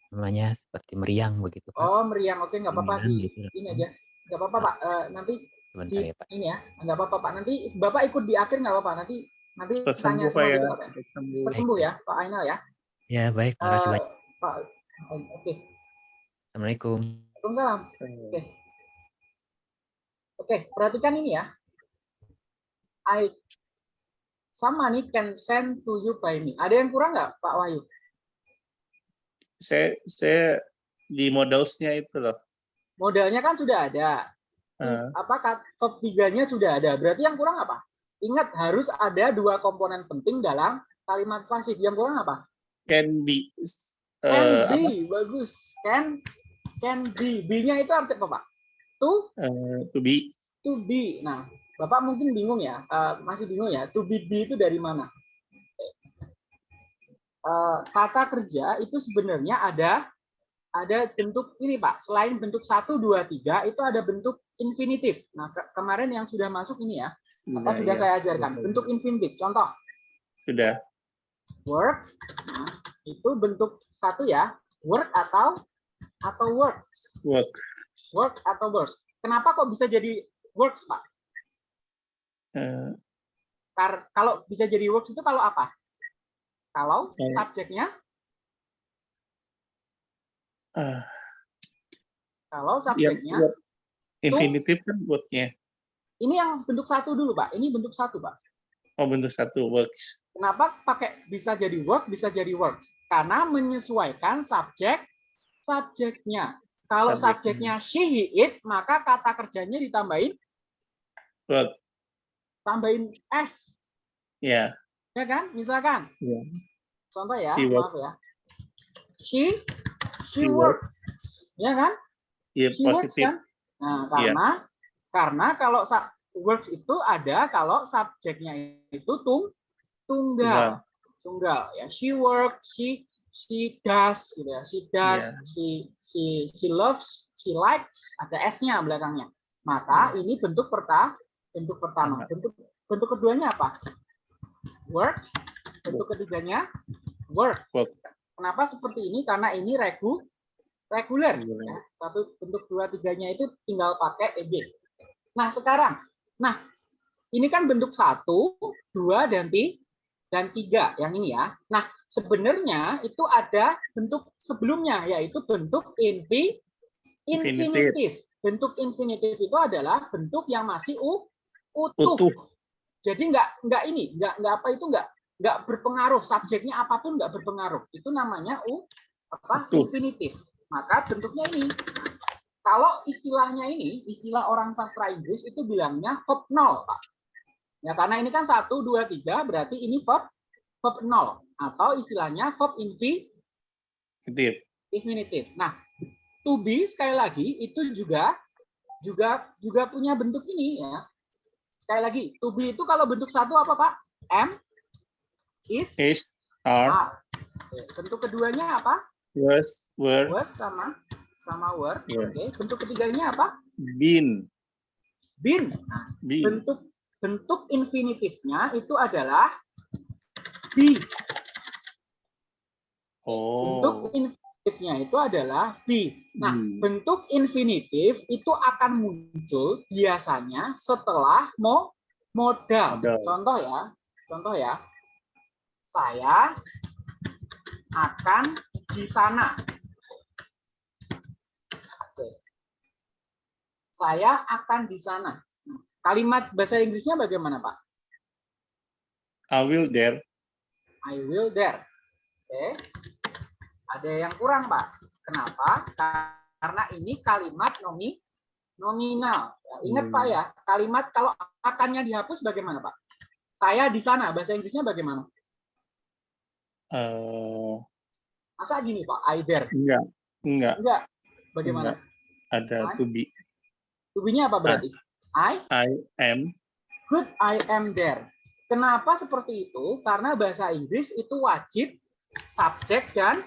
namanya seperti meriang begitu Pak. Oh meriang, oke nggak apa-apa gitu. ini aja. Nggak apa-apa Pak. Eh, nanti Sebentar di ya Pak. ini ya, nggak apa-apa Pak. Nanti Bapak ikut di akhir nggak apa-apa. Nanti nanti Cepat tanya semua ya. gitu Pak. Sembuh. Ya Pak Ainal ya. Ya baik, makasih Eh, banyak. Pak, oke. Assalamualaikum. Waalaikumsalam. Oke. Oke, perhatikan ini ya. I some money can send to you by me. Ada yang kurang nggak, Pak Wahyu? Saya saya di modelsnya itu loh. Modalnya kan sudah ada. Eh, Apa tiganya sudah ada. Berarti yang kurang apa? Ingat harus ada dua komponen penting dalam kalimat pasif. Yang kurang apa? can be Can eh, apa? be, bagus. Can can be. B-nya itu arti apa, Pak? To Eh, to be to be. Nah, Bapak mungkin bingung ya, eh, masih bingung ya, to be be itu dari mana? Eh, kata kerja itu sebenarnya ada ada bentuk ini Pak, selain bentuk 1, 2, 3, itu ada bentuk infinitif. Nah, ke- kemarin yang sudah masuk ini ya, Nah, sudah iya. saya ajarkan, bentuk infinitif. Contoh, sudah. Work. Nah, itu bentuk satu ya. Work atau atau works. Work. Work atau works. Kenapa kok bisa jadi works, Pak? Kar- kalau bisa jadi works itu kalau apa? Kalau subjeknya, ah, kalau subjeknya, work. Infinitif kan worknya. ini yang bentuk satu dulu, Pak. Ini bentuk satu, Pak. Oh bentuk satu works. Kenapa pakai bisa jadi work, bisa jadi works? Karena menyesuaikan subjek subjeknya. Kalau Subjeknya. subjeknya she, he, it, maka kata kerjanya ditambahin Work. Tambahin s, Ya. ya kan? Misalkan, ya. contoh ya, She maaf ya. She, she She works, ya kan? Iya She works kan? Nah, Iya. karena karena kalau works itu ada kalau subjeknya itu tung tunggal. Tunggal ya. She works, she she does gitu ya. She does, Iya. she she she loves, she likes, ada s-nya belakangnya. Maka Iya. ini bentuk perta bentuk pertama. Bentuk bentuk keduanya apa? Work. Bentuk ketiganya work. Work. Kenapa seperti ini? Karena ini regu reguler. Ya. Satu bentuk dua tiganya itu tinggal pakai eb. Nah sekarang, nah ini kan bentuk satu, dua dan ti dan tiga yang ini ya. Nah sebenarnya itu ada bentuk sebelumnya yaitu bentuk infi Infinitif. infinitif. Bentuk infinitif itu adalah bentuk yang masih u, utuh. Utuh. Jadi nggak nggak ini, nggak nggak apa itu nggak nggak berpengaruh subjeknya apa pun nggak berpengaruh. Itu namanya u apa Utuh. infinitif. Maka bentuknya ini. Kalau istilahnya ini, istilah orang sastra Inggris itu bilangnya verb nol, Pak. Ya karena ini kan satu dua tiga berarti ini verb verb nol atau istilahnya verb infi Positif. infinitif. Nah, to be sekali lagi itu juga juga juga punya bentuk ini ya. Sekali lagi, to be itu kalau bentuk satu apa Pak? M is Is, are, are. Bentuk keduanya apa? was, were, Was sama sama were. Iya. Oke. Bentuk ketiganya apa? been. Been. Been. Bentuk bentuk infinitifnya itu adalah be. Bentuk Oh. Infinitifnya itu adalah be. Nah, Hmm. bentuk infinitif itu akan muncul biasanya setelah mo modal. Modal. Contoh ya, contoh ya. Saya akan di sana. Oke. Saya akan di sana. Kalimat bahasa Inggrisnya bagaimana, Pak? I will there. I will there. Oke. Ada yang kurang, Pak. Kenapa? Karena ini kalimat nomi nominal. Ya, ingat, Hmm. Pak ya, kalimat kalau akannya dihapus bagaimana, Pak? Saya di sana, bahasa Inggrisnya bagaimana? Eh, Masa gini, Pak? I there. enggak, enggak. Enggak. Bagaimana? Ada to be. Tubinya apa berarti? I I am. good, I am there. Kenapa seperti itu? Karena bahasa Inggris itu wajib subjek dan.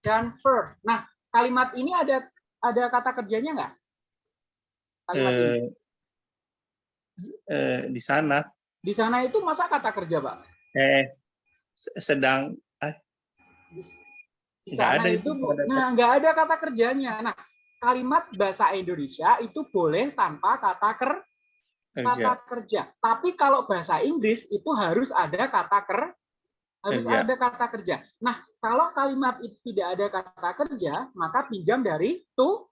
Dan verb. Nah, kalimat ini ada ada kata kerjanya nggak? Kalimat ini. Eh, eh, di sana. Di sana itu masa kata kerja, Pak? Eh, se- sedang. Di, di Nggak ada itu, itu, nah nggak ada kata kerjanya. Nah, kalimat bahasa Indonesia itu boleh tanpa kata ker, Kerja. kata kerja. Tapi kalau bahasa Inggris itu harus ada kata ker, harus Kerja. ada kata kerja. Nah, kalau kalimat itu tidak ada kata kerja, maka pinjam dari to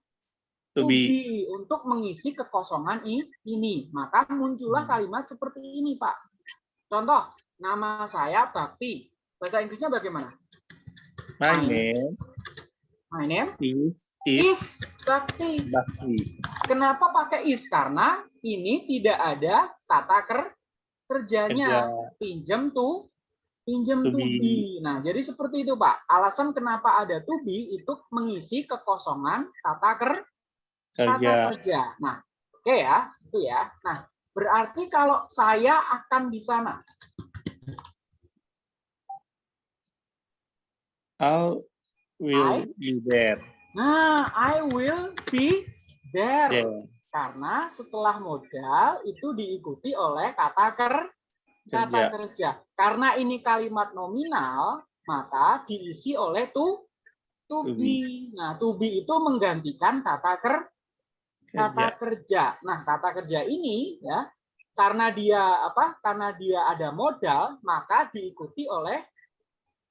To to be. be untuk mengisi kekosongan i- ini. Maka muncullah Hmm. kalimat seperti ini, Pak. Contoh, nama saya Bakti. Bahasa Inggrisnya bagaimana? My My- name My name is is is Bakti. Bakti. Kenapa pakai is? Karena ini tidak ada kata ker kerjanya. Kerja. Pinjam to pinjam To to, be. be. Nah, jadi seperti itu, Pak. Alasan kenapa ada to be itu mengisi kekosongan kata ker Kerja. kata kerja. Nah, oke ya, itu ya. Nah, berarti kalau saya akan di sana, I will I- be there. nah, I will be there. There. Karena setelah modal itu diikuti oleh kata ker kata Kerja. kerja. Karena ini kalimat nominal, maka diisi oleh to to be. Nah, to be itu menggantikan kata ker kata Kerja. kerja. Nah, kata kerja ini ya karena dia apa? Karena dia ada modal, maka diikuti oleh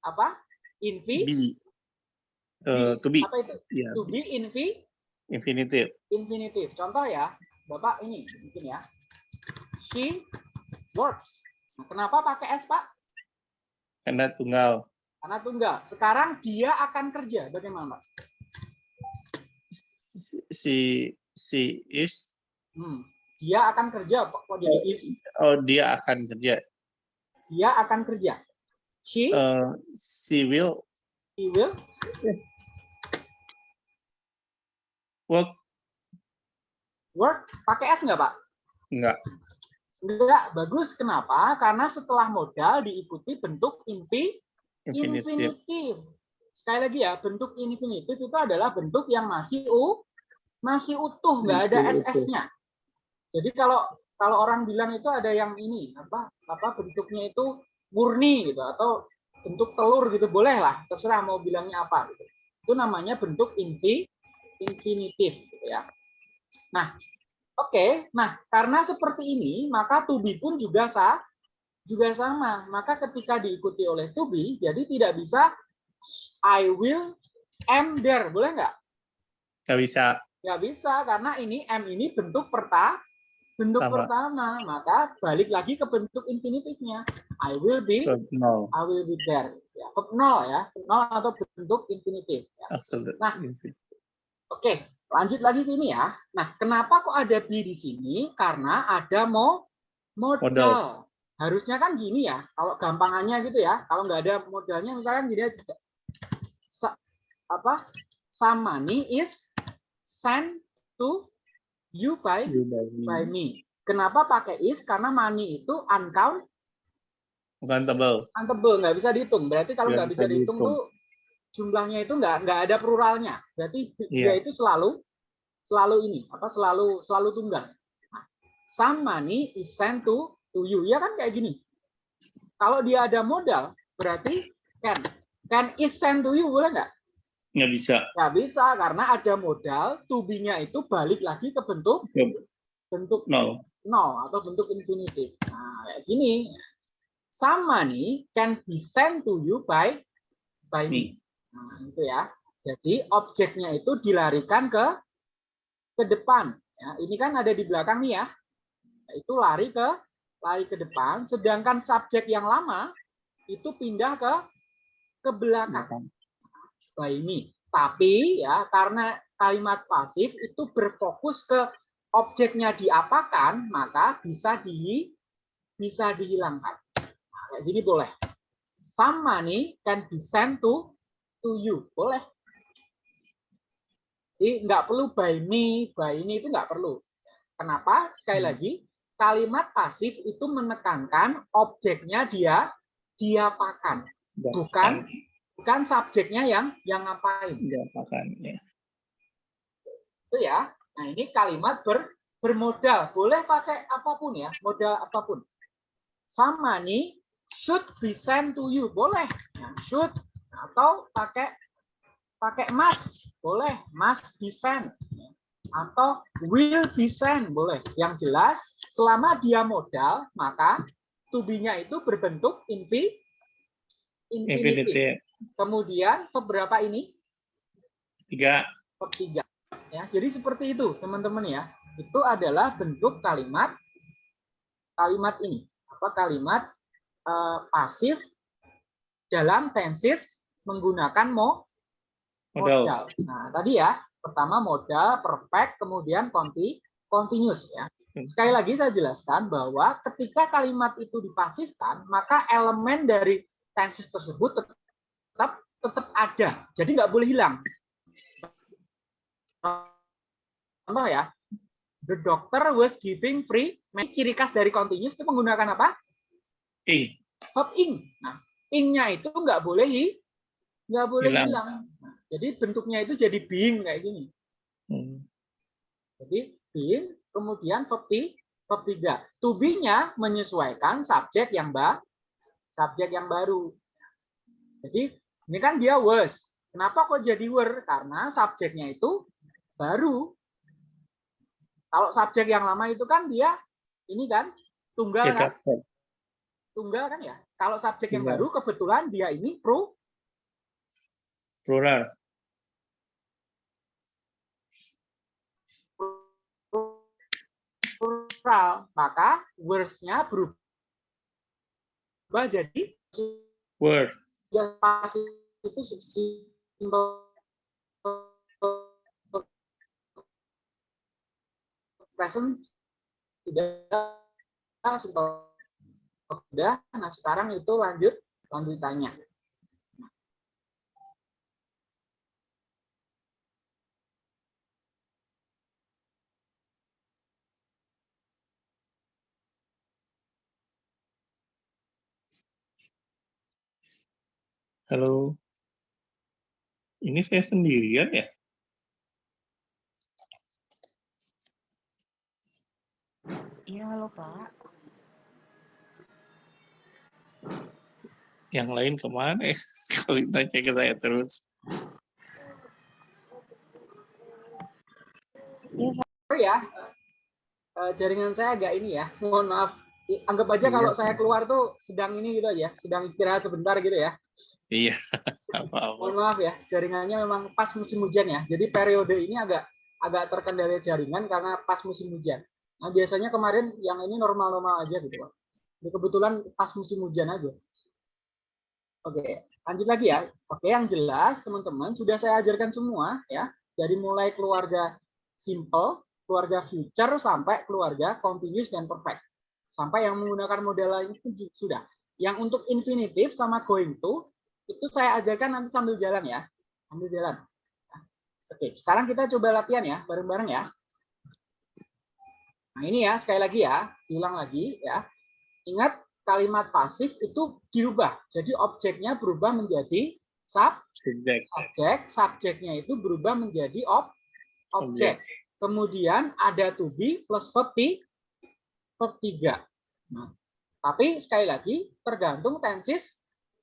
apa? Invi Be. Eh, to be. apa itu? Ya, To be invi infinitive. infinitive. Contoh ya, Bapak ini bikin ya. She works. Nah, kenapa pakai S, Pak? Karena tunggal. Karena tunggal. Sekarang dia akan kerja. Bagaimana, Pak? Si si is Hmm. Dia akan kerja, Pak. Kok jadi is? oh dia akan kerja. Dia akan kerja. She, Eh, she will he will. work Work. Pakai S nggak, Pak? enggak Enggak. Bagus. Kenapa? Karena setelah modal diikuti bentuk infinitive. infinitif. Sekali lagi ya, bentuk infinitif itu adalah bentuk yang masih u, masih utuh, nggak ada ss-nya. Jadi kalau kalau orang bilang itu ada yang ini apa apa bentuknya itu murni gitu atau bentuk telur gitu boleh lah terserah mau bilangnya apa gitu. Itu namanya bentuk infi infinitif gitu ya. Nah, oke. Nah, karena seperti ini maka to be pun juga sah juga sama. Maka ketika diikuti oleh to be jadi tidak bisa I will am there, boleh nggak? Nggak bisa. Nggak bisa karena ini am ini bentuk perta bentuk Sama. pertama, maka balik lagi ke bentuk infinitifnya. I will be, nol. I will be there. Ya, nol ya, nol atau bentuk infinitif. Ya. Absolute. Nah. Oke, lanjut lagi ke ini ya. Nah, kenapa kok ada be di sini? Karena ada mo modal. Modal. Harusnya kan gini ya, kalau gampangannya gitu ya. Kalau nggak ada modalnya, misalkan gini aja. Sa- apa? Some money is sent to you by You by me. by me. Kenapa pakai is? Karena money itu uncount Bukan tebal. untable, nggak bisa dihitung. Berarti kalau Nggak nggak bisa bisa dihitung dihitung. tuh jumlahnya itu nggak nggak ada pluralnya. Berarti dia Iya. itu selalu selalu ini apa selalu selalu tunggal. Nah, some money is sent to to you. Ya kan kayak gini. Kalau dia ada modal, berarti can can is sent to you boleh nggak? Nggak bisa. Nggak bisa karena ada modal, to be-nya itu balik lagi ke bentuk Ke bentuk nol. nol atau bentuk infinitif. Nah, kayak gini. Some money can be sent to you by by me. Nah, itu ya. Jadi objeknya itu dilarikan ke ke depan. Ya, ini kan ada di belakang nih ya. Itu lari ke lari ke depan, sedangkan subjek yang lama itu pindah ke ke belakang by me. Tapi ya karena kalimat pasif itu berfokus ke objeknya diapakan, maka bisa di bisa dihilangkan. Nah, kayak gini boleh. Some money can be sent to to you. Boleh. Jadi nggak perlu by me, by ini itu nggak perlu. Kenapa? Sekali Hmm. lagi, kalimat pasif itu menekankan objeknya dia diapakan, Bukan. bukan subjeknya yang yang ngapain. Diapakan. Ya. itu ya. Nah, ini kalimat ber, bermodal. Boleh pakai apa pun ya, modal apa pun. Some money should be sent to you. Boleh. Nah, should atau pakai pakai must. Boleh. Be sent. Atau will be sent. Boleh. Yang jelas, selama dia modal, maka to be-nya itu berbentuk infi, infinitive. Infinitive. Kemudian beberapa ini Tiga. tiga. Ya, jadi seperti itu, teman-teman ya. Itu adalah bentuk kalimat kalimat ini. Apa kalimat eh, pasif dalam tenses menggunakan mo Modal. modal. Nah, tadi ya, pertama modal, perfect, kemudian conti, continuous ya. Sekali lagi saya jelaskan bahwa ketika kalimat itu dipasifkan, maka elemen dari tenses tersebut tetap tetap ada. Jadi nggak boleh hilang. Contoh ya, the doctor was giving free. Ciri khas dari continuous itu menggunakan apa? Ing. Verb ing. Nah, ingnya itu nggak boleh nggak boleh Hilang. hilang. Jadi bentuknya itu jadi being kayak gini. Hmm. Jadi being, kemudian verb verb 3. To be-nya menyesuaikan subjek yang ba subjek yang baru. Jadi ini kan dia was. Kenapa kok jadi were? Karena subjeknya itu baru. Kalau subjek yang lama itu kan dia ini kan tunggal kan? Tunggal kan ya. Kalau subjek yang baru kebetulan dia ini pro Plural. plural, maka words-nya berubah jadi Word. yang pas itu simple present tidak simple sudah. Nah sekarang itu lanjut lanjutannya Halo. Ini saya sendirian ya? Iya, halo Pak. Yang lain ke mana ya? Kalau tanya ke saya terus. ya eh, jaringan saya agak ini ya mohon maaf anggap aja Iya. kalau saya keluar tuh sedang ini gitu aja sedang istirahat sebentar gitu ya. Iya. Mohon maaf ya jaringannya memang pas musim hujan ya. Jadi periode ini agak agak terkendali jaringan karena pas musim hujan. Nah biasanya kemarin yang ini normal-normal aja gitu Pak. Ini kebetulan pas musim hujan aja. Oke lanjut lagi ya. Oke yang jelas teman-teman sudah saya ajarkan semua ya. Dari mulai keluarga simple keluarga future sampai keluarga continuous dan perfect sampai yang menggunakan model lain itu sudah. Yang untuk infinitive sama going to itu saya ajarkan nanti sambil jalan ya. Sambil jalan. Oke sekarang kita coba latihan ya bareng-bareng ya. Nah ini ya sekali lagi ya diulang lagi ya. Ingat kalimat pasif itu dirubah. Jadi objeknya berubah menjadi sub Subjek. subjek subjeknya itu berubah menjadi ob objek. Kemudian ada to be plus verb verb tiga nah, tapi sekali lagi tergantung tenses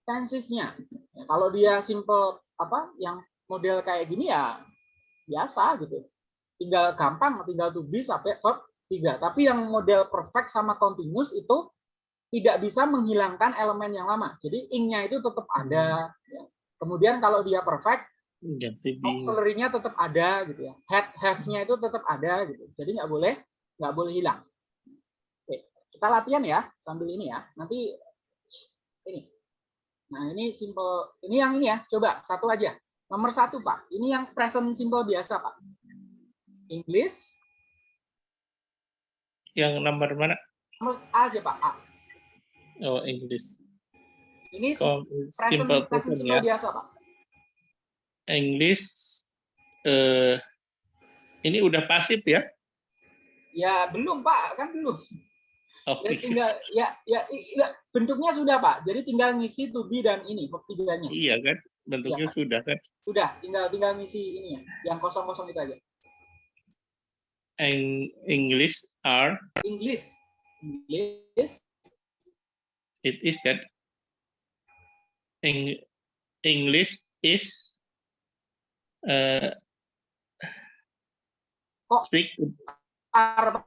tensesnya Ya, kalau dia simple apa yang model kayak gini ya biasa gitu tinggal gampang tinggal to be sampai verb tiga tapi yang model perfect sama continuous itu tidak bisa menghilangkan elemen yang lama jadi ing-nya itu tetap ada ya. kemudian kalau dia perfect auxiliary-nya tetap ada gitu ya. Head have-nya itu tetap ada gitu. Jadi nggak boleh nggak boleh hilang. Kita latihan ya sambil ini ya. Nanti ini. Nah ini simple. Ini yang ini ya. Coba satu aja. Nomor satu pak. Ini yang present simple biasa pak. English. yang nomor mana? Nomor A aja pak. A. Oh, English. Ini Oh, present, simple present simple ya. biasa pak. English eh ini udah pasif ya? Ya belum pak. Kan belum. Oh, Jadi tinggal ya ya, ya bentuknya sudah pak. Jadi tinggal ngisi to be dan ini tiganya. iya kan? Bentuknya sudah kan? Sudah, tinggal tinggal ngisi ini ya, yang kosong-kosong itu aja. Eng- English are English, English, it is kan? Eng- English is eh Kok- speak are,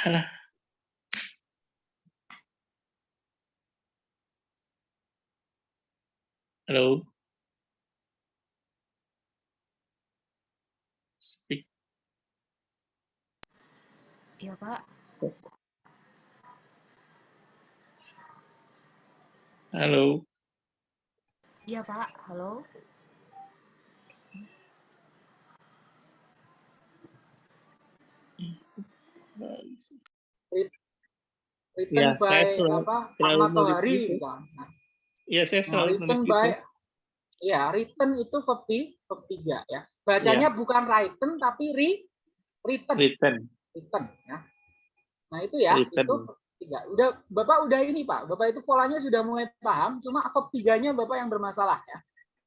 Alah. Halo. Speak. Iya, Pak. Halo. Iya, Pak. Halo. Written Ya, by saya selalu- apa? selalu Ahmad Tohari. gitu. misalnya. Iya, saya Nah, selalu nulis gitu. by, ya written itu verb verb ya. Bacanya bukan written tapi re, written, Written. written ya. Nah itu ya, Written. itu tiga. Udah, bapak udah ini pak, bapak itu polanya sudah mulai paham. Cuma verb tiganya bapak yang bermasalah ya.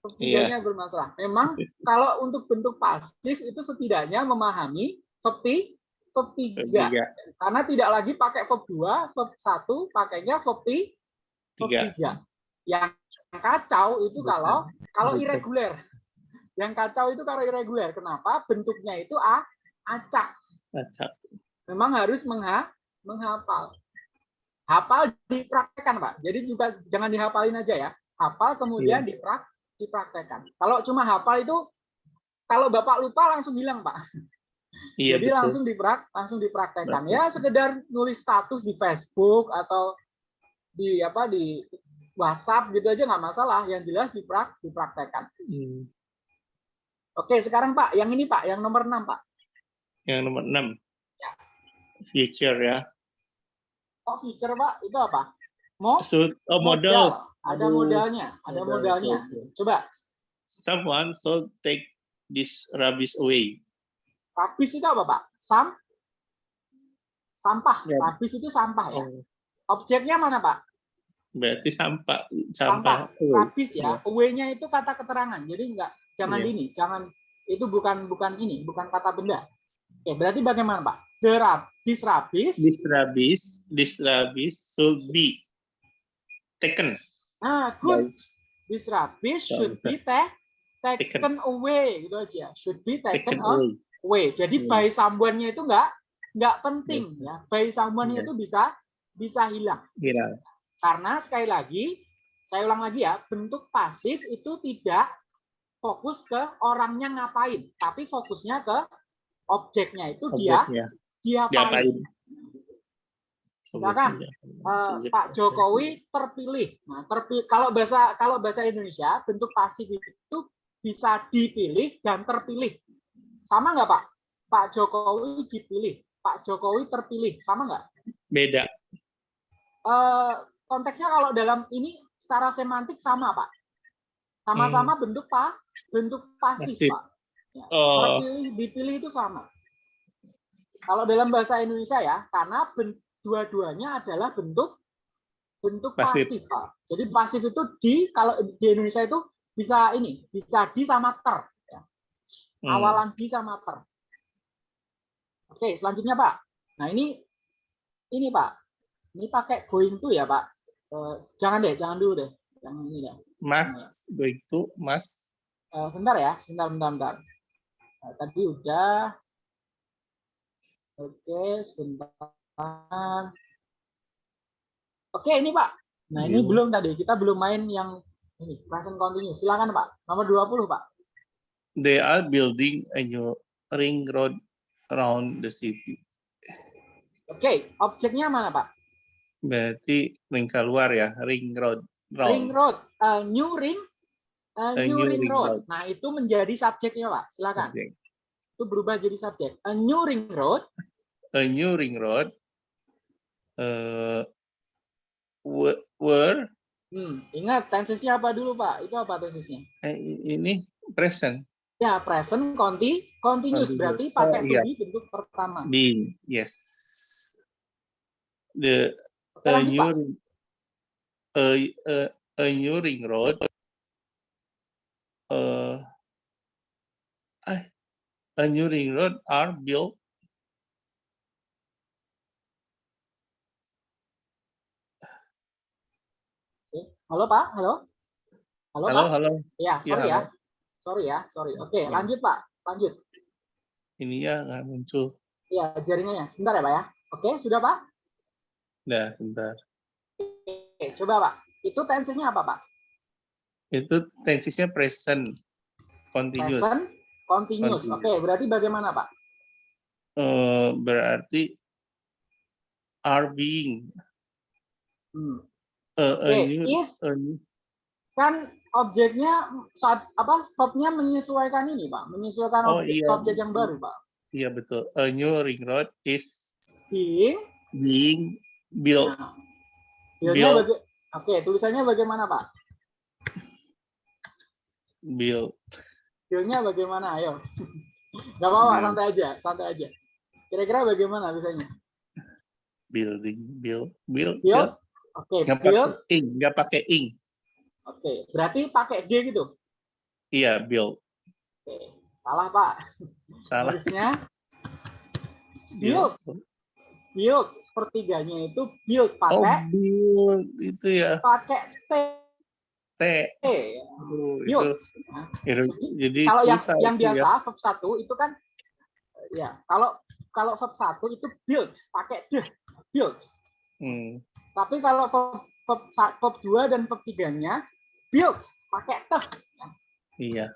Verb tiganya bermasalah. Memang kalau untuk bentuk pasif itu setidaknya memahami verb verb 3. Tiga. Karena tidak lagi pakai verb 2, verb 1, pakainya verb 3. Verb Tiga. 3. Yang kacau itu Betul. kalau kalau Betul. irregular. Yang kacau itu kalau irregular. Kenapa? Bentuknya itu a acak. Acak. Memang harus mengha menghafal. Hafal dipraktekkan, Pak. Jadi juga jangan dihafalin aja ya. Hafal kemudian diprak dipraktekkan. Kalau cuma hafal itu kalau Bapak lupa langsung hilang, Pak. Iya Jadi betul. langsung diprak langsung dipraktekkan. Betul. Ya sekedar nulis status di Facebook atau di apa di WhatsApp gitu aja nggak masalah. Yang jelas diprak dipraktekkan. Hmm. Oke, sekarang Pak, yang ini Pak, yang nomor 6 Pak. Yang nomor enam. Ya. Future ya. Oh, feature Pak, itu apa? Mo So, oh, model. Ada modalnya, ada Modal, modalnya. Coba, Someone should take this rubbish away. Rabis itu apa Pak? Sam sampah. Ya. Rabis itu sampah ya. Oh, Objeknya mana Pak? berarti sampah Sampah. sampah. Rabis ya. Away-nya itu kata keterangan. Jadi enggak jangan Iya. ini, jangan itu bukan bukan ini, bukan kata benda. Oke, berarti bagaimana Pak? This rubbish, this rubbish should be taken. Ah, good. This rubbish Ya, should be ta- taken away gitu aja. Should be taken Taken away. Away. Jadi Iya. by someone-nya itu enggak enggak penting ya. By someone-nya Iya. itu bisa bisa hilang. Kira. Karena sekali lagi, saya ulang lagi ya, bentuk pasif itu tidak fokus ke orangnya ngapain, tapi fokusnya ke objeknya itu dia Objeknya. diapain. Diapain? Misalkan, Eh, Pak Jokowi terpilih. Nah, terpilih kalau bahasa kalau bahasa Indonesia bentuk pasif itu bisa dipilih dan terpilih. Sama nggak Pak? Pak Jokowi dipilih, Pak Jokowi terpilih, sama nggak? Beda. eh, konteksnya kalau dalam ini secara semantik sama pak sama-sama bentuk pak bentuk pasif, Pasif. pak Oh, terpilih dipilih itu sama kalau dalam bahasa Indonesia ya karena dua-duanya adalah bentuk bentuk Pasif. pasif, pak jadi pasif itu di kalau di Indonesia itu bisa ini bisa di sama ter ya. Hmm. awalan di sama ter oke selanjutnya pak. Nah ini ini pak. Ini pakai going to ya pak? Eh, jangan deh jangan dulu deh. Yang ini deh. Mas, going to, mas. Eh, bentar ya sebentar bentar bentar. Eh, tadi udah. Oke sebentar. Oke ini pak. Nah ini Iya. belum tadi. Kita belum main yang ini present continuous silakan pak. Nomor 20 pak They are building a new ring road around the city. oke objeknya mana pak Berarti ring keluar ya, ring road. ring Round. road a new ring a A new, new ring, ring road. road. nah itu menjadi subjeknya pak silakan Subject. itu berubah jadi subjek a new ring road A new ring road. Uh, were hmm, ingat tensesnya apa dulu pak itu apa tensesnya eh, ini present ya present conti continuous berarti Oh, pakai to iya. be bentuk pertama being. Yes. The a new ring- a, a, a new ring road. Uh, a new ring road are built halo pak halo halo, halo pak halo ya Ya, sorry ya halo. Sorry ya sorry. Oke Ya. lanjut pak. Lanjut. Ini ya nggak muncul. Ya jaringannya. Sebentar ya pak ya. Oke sudah pak? Dah bentar. Oke coba pak. Itu tensesnya apa pak? Itu tensesnya present continuous. Present continuous. Continuous. oke berarti bagaimana pak? Eh, berarti are being. Hmm. a, a oke new, is a new- kan objeknya saat apa verbnya menyesuaikan ini pak menyesuaikan Oh, objek iya. subjek yang baru pak iya betul a new ring road is being being built nah, build-nya Build. baga- oke tulisannya bagaimana pak built Feelnya bagaimana? Ayo. Gak apa-apa, Hmm. santai aja, santai aja. Kira-kira bagaimana misalnya? building build build Build? Oke, nggak build. pakai ing nggak pakai ing Oke, berarti pakai D gitu. iya build Oke, salah Pak. salah Harusnya Build. Build sepertiganya itu build Oh, pakai build itu ya. pakai T. T. Aduh, itu, Build. itu- jadi kalau yang yang ya. biasa verb satu itu kan ya kalau kalau verb satu itu build pakai d build Hmm. tapi kalau verb sa- verb dua dan verb tiganya build pakai t Iya.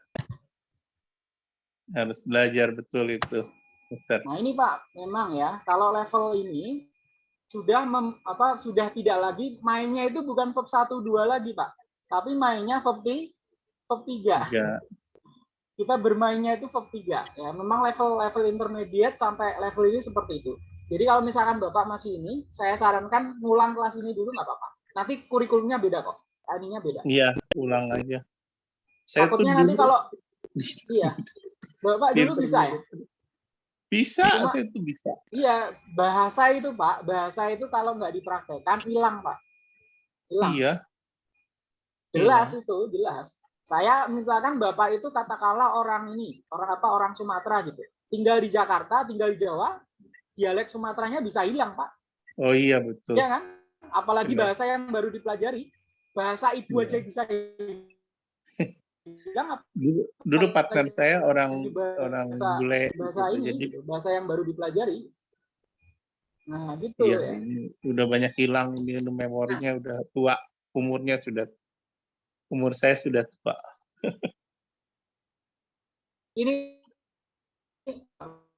Harus belajar betul itu, Mister. nah ini pak memang ya kalau level ini sudah mem- apa sudah tidak lagi mainnya itu bukan verb satu dua lagi pak tapi mainnya verb ti- verb tiga Tiga. kita bermainnya itu verb 3 ya memang level level intermediate sampai level ini seperti itu jadi kalau misalkan bapak masih ini saya sarankan ngulang kelas ini dulu nggak apa-apa nanti kurikulumnya beda kok. Ininya beda. Iya, ulang aja. Saya tuh takutnya nanti dulu kalau di- iya. Bapak dulu di- bisa ya? Bisa, Cuma- saya tuh bisa. iya bahasa itu pak. Bahasa itu kalau nggak dipraktekkan hilang pak. Hilang. Iya. jelas itu jelas. Saya misalkan bapak itu katakanlah orang ini orang apa orang Sumatera gitu. Tinggal di Jakarta tinggal di Jawa dialek Sumateranya bisa hilang pak. Oh iya betul. ya kan apalagi Benar. bahasa yang baru dipelajari bahasa ibu Iya. aja bisa hilang Dulu, dulu partner saya orang bahasa- orang bule. bahasa gitu. ini Jadi bahasa yang baru dipelajari nah gitu iya, ya ini udah banyak hilang dia memorinya udah tua, umurnya sudah umur saya sudah tua. ini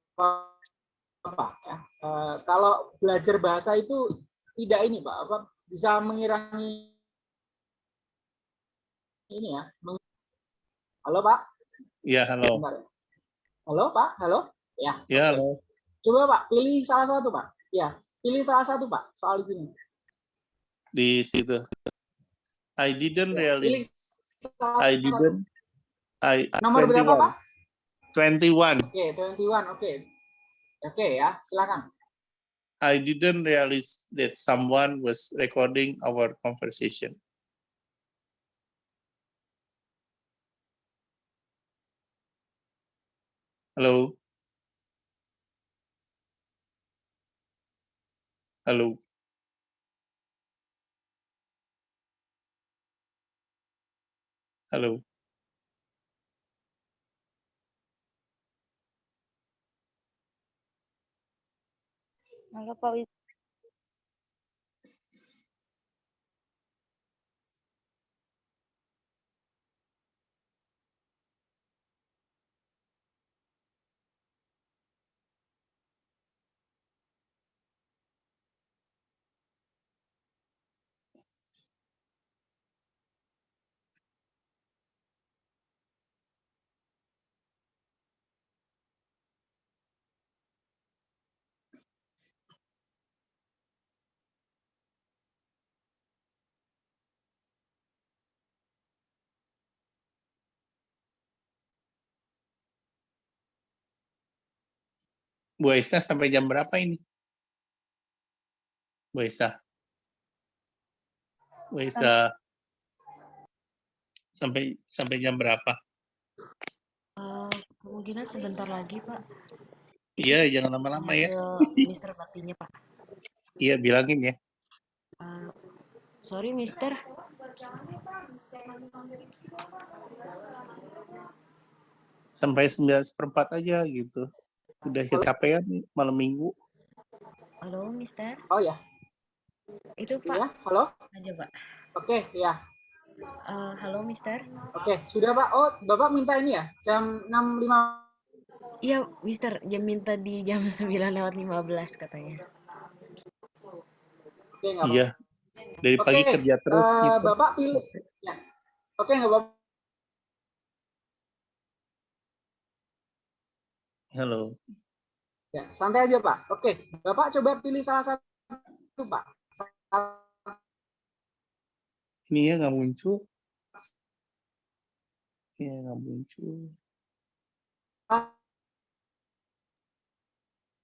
apa ya eh, kalau belajar bahasa itu tidak ini pak apa bisa mengirangi ini ya halo pak Iya, halo. Bentar ya. halo pak halo ya Ya, halo. coba pak pilih salah satu pak ya pilih salah satu pak soal di sini Di situ. I didn't Ya, really I didn't I nomor berapa pak 21. oke 21 oke oke ya silakan I didn't realize that someone was recording our conversation. Hello? Hello? Halo. Halo Bu Esa sampai jam berapa ini? Bu Esa. Bu Esa. Sampai sampai jam berapa? Eh, kemungkinan sebentar lagi, Pak. Iya, jangan lama-lama ya. Mister Baktinya, Pak. Iya, bilangin ya. Eh, sorry, Mister. Sampai 9 seperempat aja gitu. Udah kecapean nih malam minggu. Halo, Mister. oh ya Itu Pak ya halo aja, Pak. oke ya Eh, halo, Mister. Oke, sudah Pak. Oh, Bapak minta ini ya, jam 65. Iya, Mister. Jam minta di jam 9 lewat 15 katanya. Oke. Iya. Dari pagi Oke, kerja terus. Eh, Mister. Bapak pilih. Ya. Oke, nggak apa-apa. Halo. Ya, santai aja Pak. Oke, Bapak coba pilih salah satu Pak. Ini ya nggak muncul. Iya nggak muncul.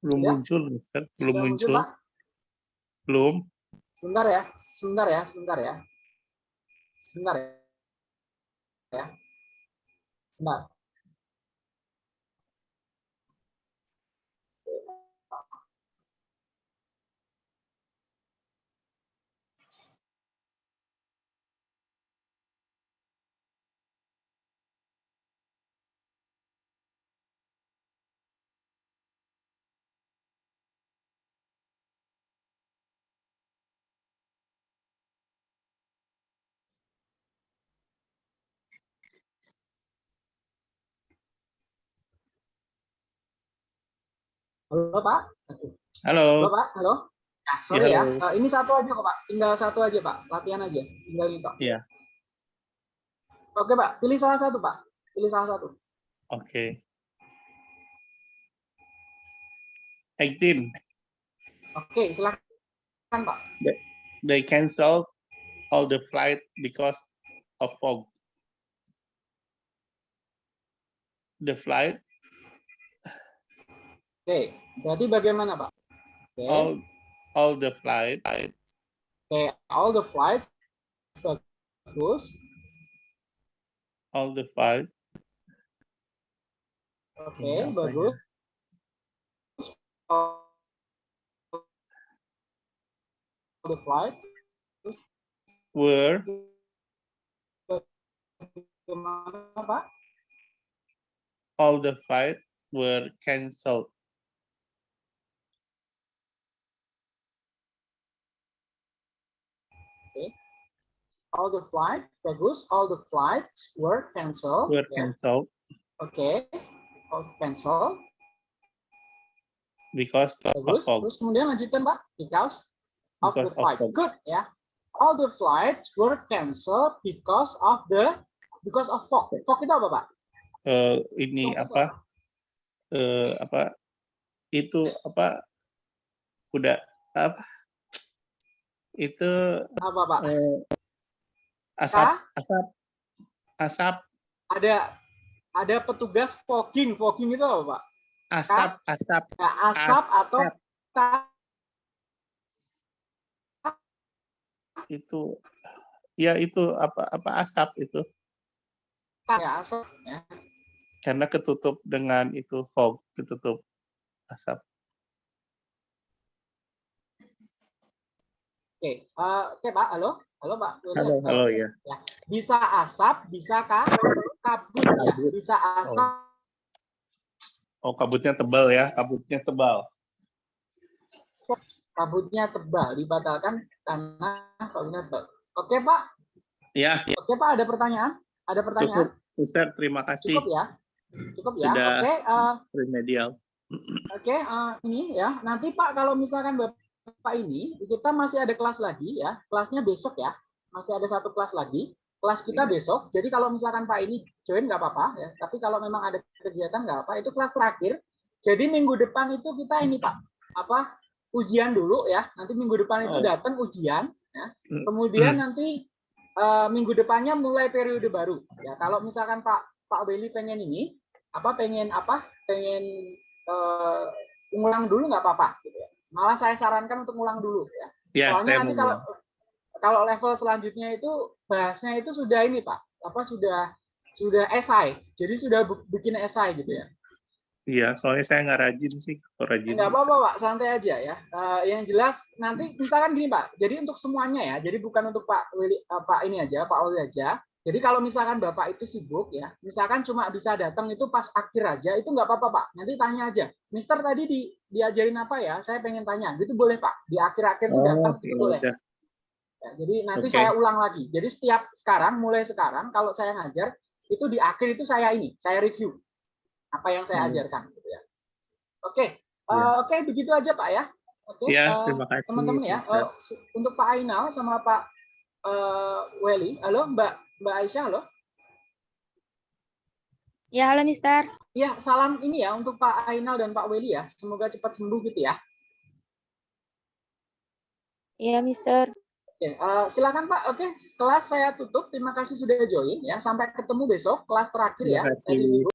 Belum Ya. muncul, Mister. Belum Sudah muncul. Pak? Belum. Sebentar ya, sebentar ya, sebentar ya. Sebentar ya. Ya. Sebentar. Halo Pak. Halo. Halo Pak. Halo. Nah, sorry ya. halo. Eh, ini satu aja kok Pak. Tinggal satu aja Pak. Latihan aja. Tinggal ini Pak. Iya. Oke Pak. Pilih salah satu Pak. Pilih salah satu. Oke. 18. Oke, silakan Pak. They cancel all the flight because of fog. The flight, Oke, berarti bagaimana Pak? Oke, all all the flight oke, all the flights bagus. all the flight Oke, apanya? bagus. All the flights were bagaimana Pak? all the flight were cancelled. All the flights bagus. All the flights were canceled. Were Ya, cancelled Oke, all cancel. because of Bagus. fog. Terus kemudian lanjutkan Pak. Because of Because the of flight. fog. Good ya. All the flights were cancelled because of the because of fog. Fog itu apa Pak? Eh, ini Fog apa? Eh, apa? Itu apa? Udah apa? Itu Apa Pak? eh, asap, Kah? asap, asap, Ada ada petugas fogging. Fogging itu apa Pak? asap, asap. Ya, asap atau Asap. ka- itu ya itu apa apa asap itu ya, asap ya. karena ketutup dengan itu fog ketutup asap Oke, eh, oke Pak, halo, halo Pak. halo halo ya Bisa asap, bisa ka- kabut ya, bisa asap, oh kabutnya tebal ya kabutnya tebal kabutnya tebal, dibatalkan karena kabutnya tebal. Oke Pak, ya oke Pak, ada pertanyaan? Ada pertanyaan? cukup Ustaz terima kasih Cukup ya, cukup ya. Sudah. Oke, eh, remedial Oke, eh, ini ya. Nanti Pak kalau misalkan Bapak ini kita masih ada kelas lagi ya. Kelasnya besok ya. Masih ada satu kelas lagi. Kelas kita besok. Jadi kalau misalkan Pak ini join nggak apa-apa ya. Tapi kalau memang ada kegiatan nggak apa. Itu kelas terakhir. Jadi minggu depan itu kita ini Pak apa ujian dulu ya. Nanti minggu depan itu Oh. datang ujian. Ya. Hmm. Kemudian nanti eh, minggu depannya mulai periode baru. Ya kalau misalkan Pak Pak Beli pengen ini apa pengen apa pengen eh, ngulang dulu nggak apa-apa gitu ya. Malah saya sarankan untuk ngulang dulu ya. ya Soalnya saya nanti mau kalau kalau level selanjutnya itu bahasnya itu sudah ini Pak, apa sudah sudah esai. Jadi sudah bikin esai gitu ya. iya soalnya saya nggak rajin sih kalau rajin Enggak bisa. apa-apa Pak, santai aja ya. Eh, yang jelas nanti misalkan gini Pak. Jadi untuk semuanya ya. Jadi bukan untuk Pak Willy, eh, Pak ini aja, Pak Oli aja. Jadi kalau misalkan Bapak itu sibuk ya, misalkan cuma bisa datang itu pas akhir aja, itu nggak apa-apa Pak. Nanti tanya aja, Mister tadi di, diajarin apa ya? Saya pengen tanya. Gitu boleh Pak. Di akhir-akhir itu oh datang ya itu boleh. Ya, jadi nanti Oke. saya ulang lagi. Jadi setiap sekarang, mulai sekarang, kalau saya ngajar, itu di akhir itu saya ini, saya review apa yang saya Hmm. ajarkan. Gitu ya. Oke, Ya. eh, oke begitu aja Pak ya. Oke, ya eh, terima kasih teman-teman ya. Su- untuk Pak Ainal sama Pak eh, Weli, halo Mbak Mbak Aisyah, halo. Ya, halo Mister. Ya, salam ini ya untuk Pak Ainal dan Pak Weli ya. Semoga cepat sembuh gitu ya. Ya, Mister. Oke, eh, silakan Pak. Oke, kelas saya tutup. Terima kasih sudah join ya. Sampai ketemu besok kelas terakhir ya. Terima kasih.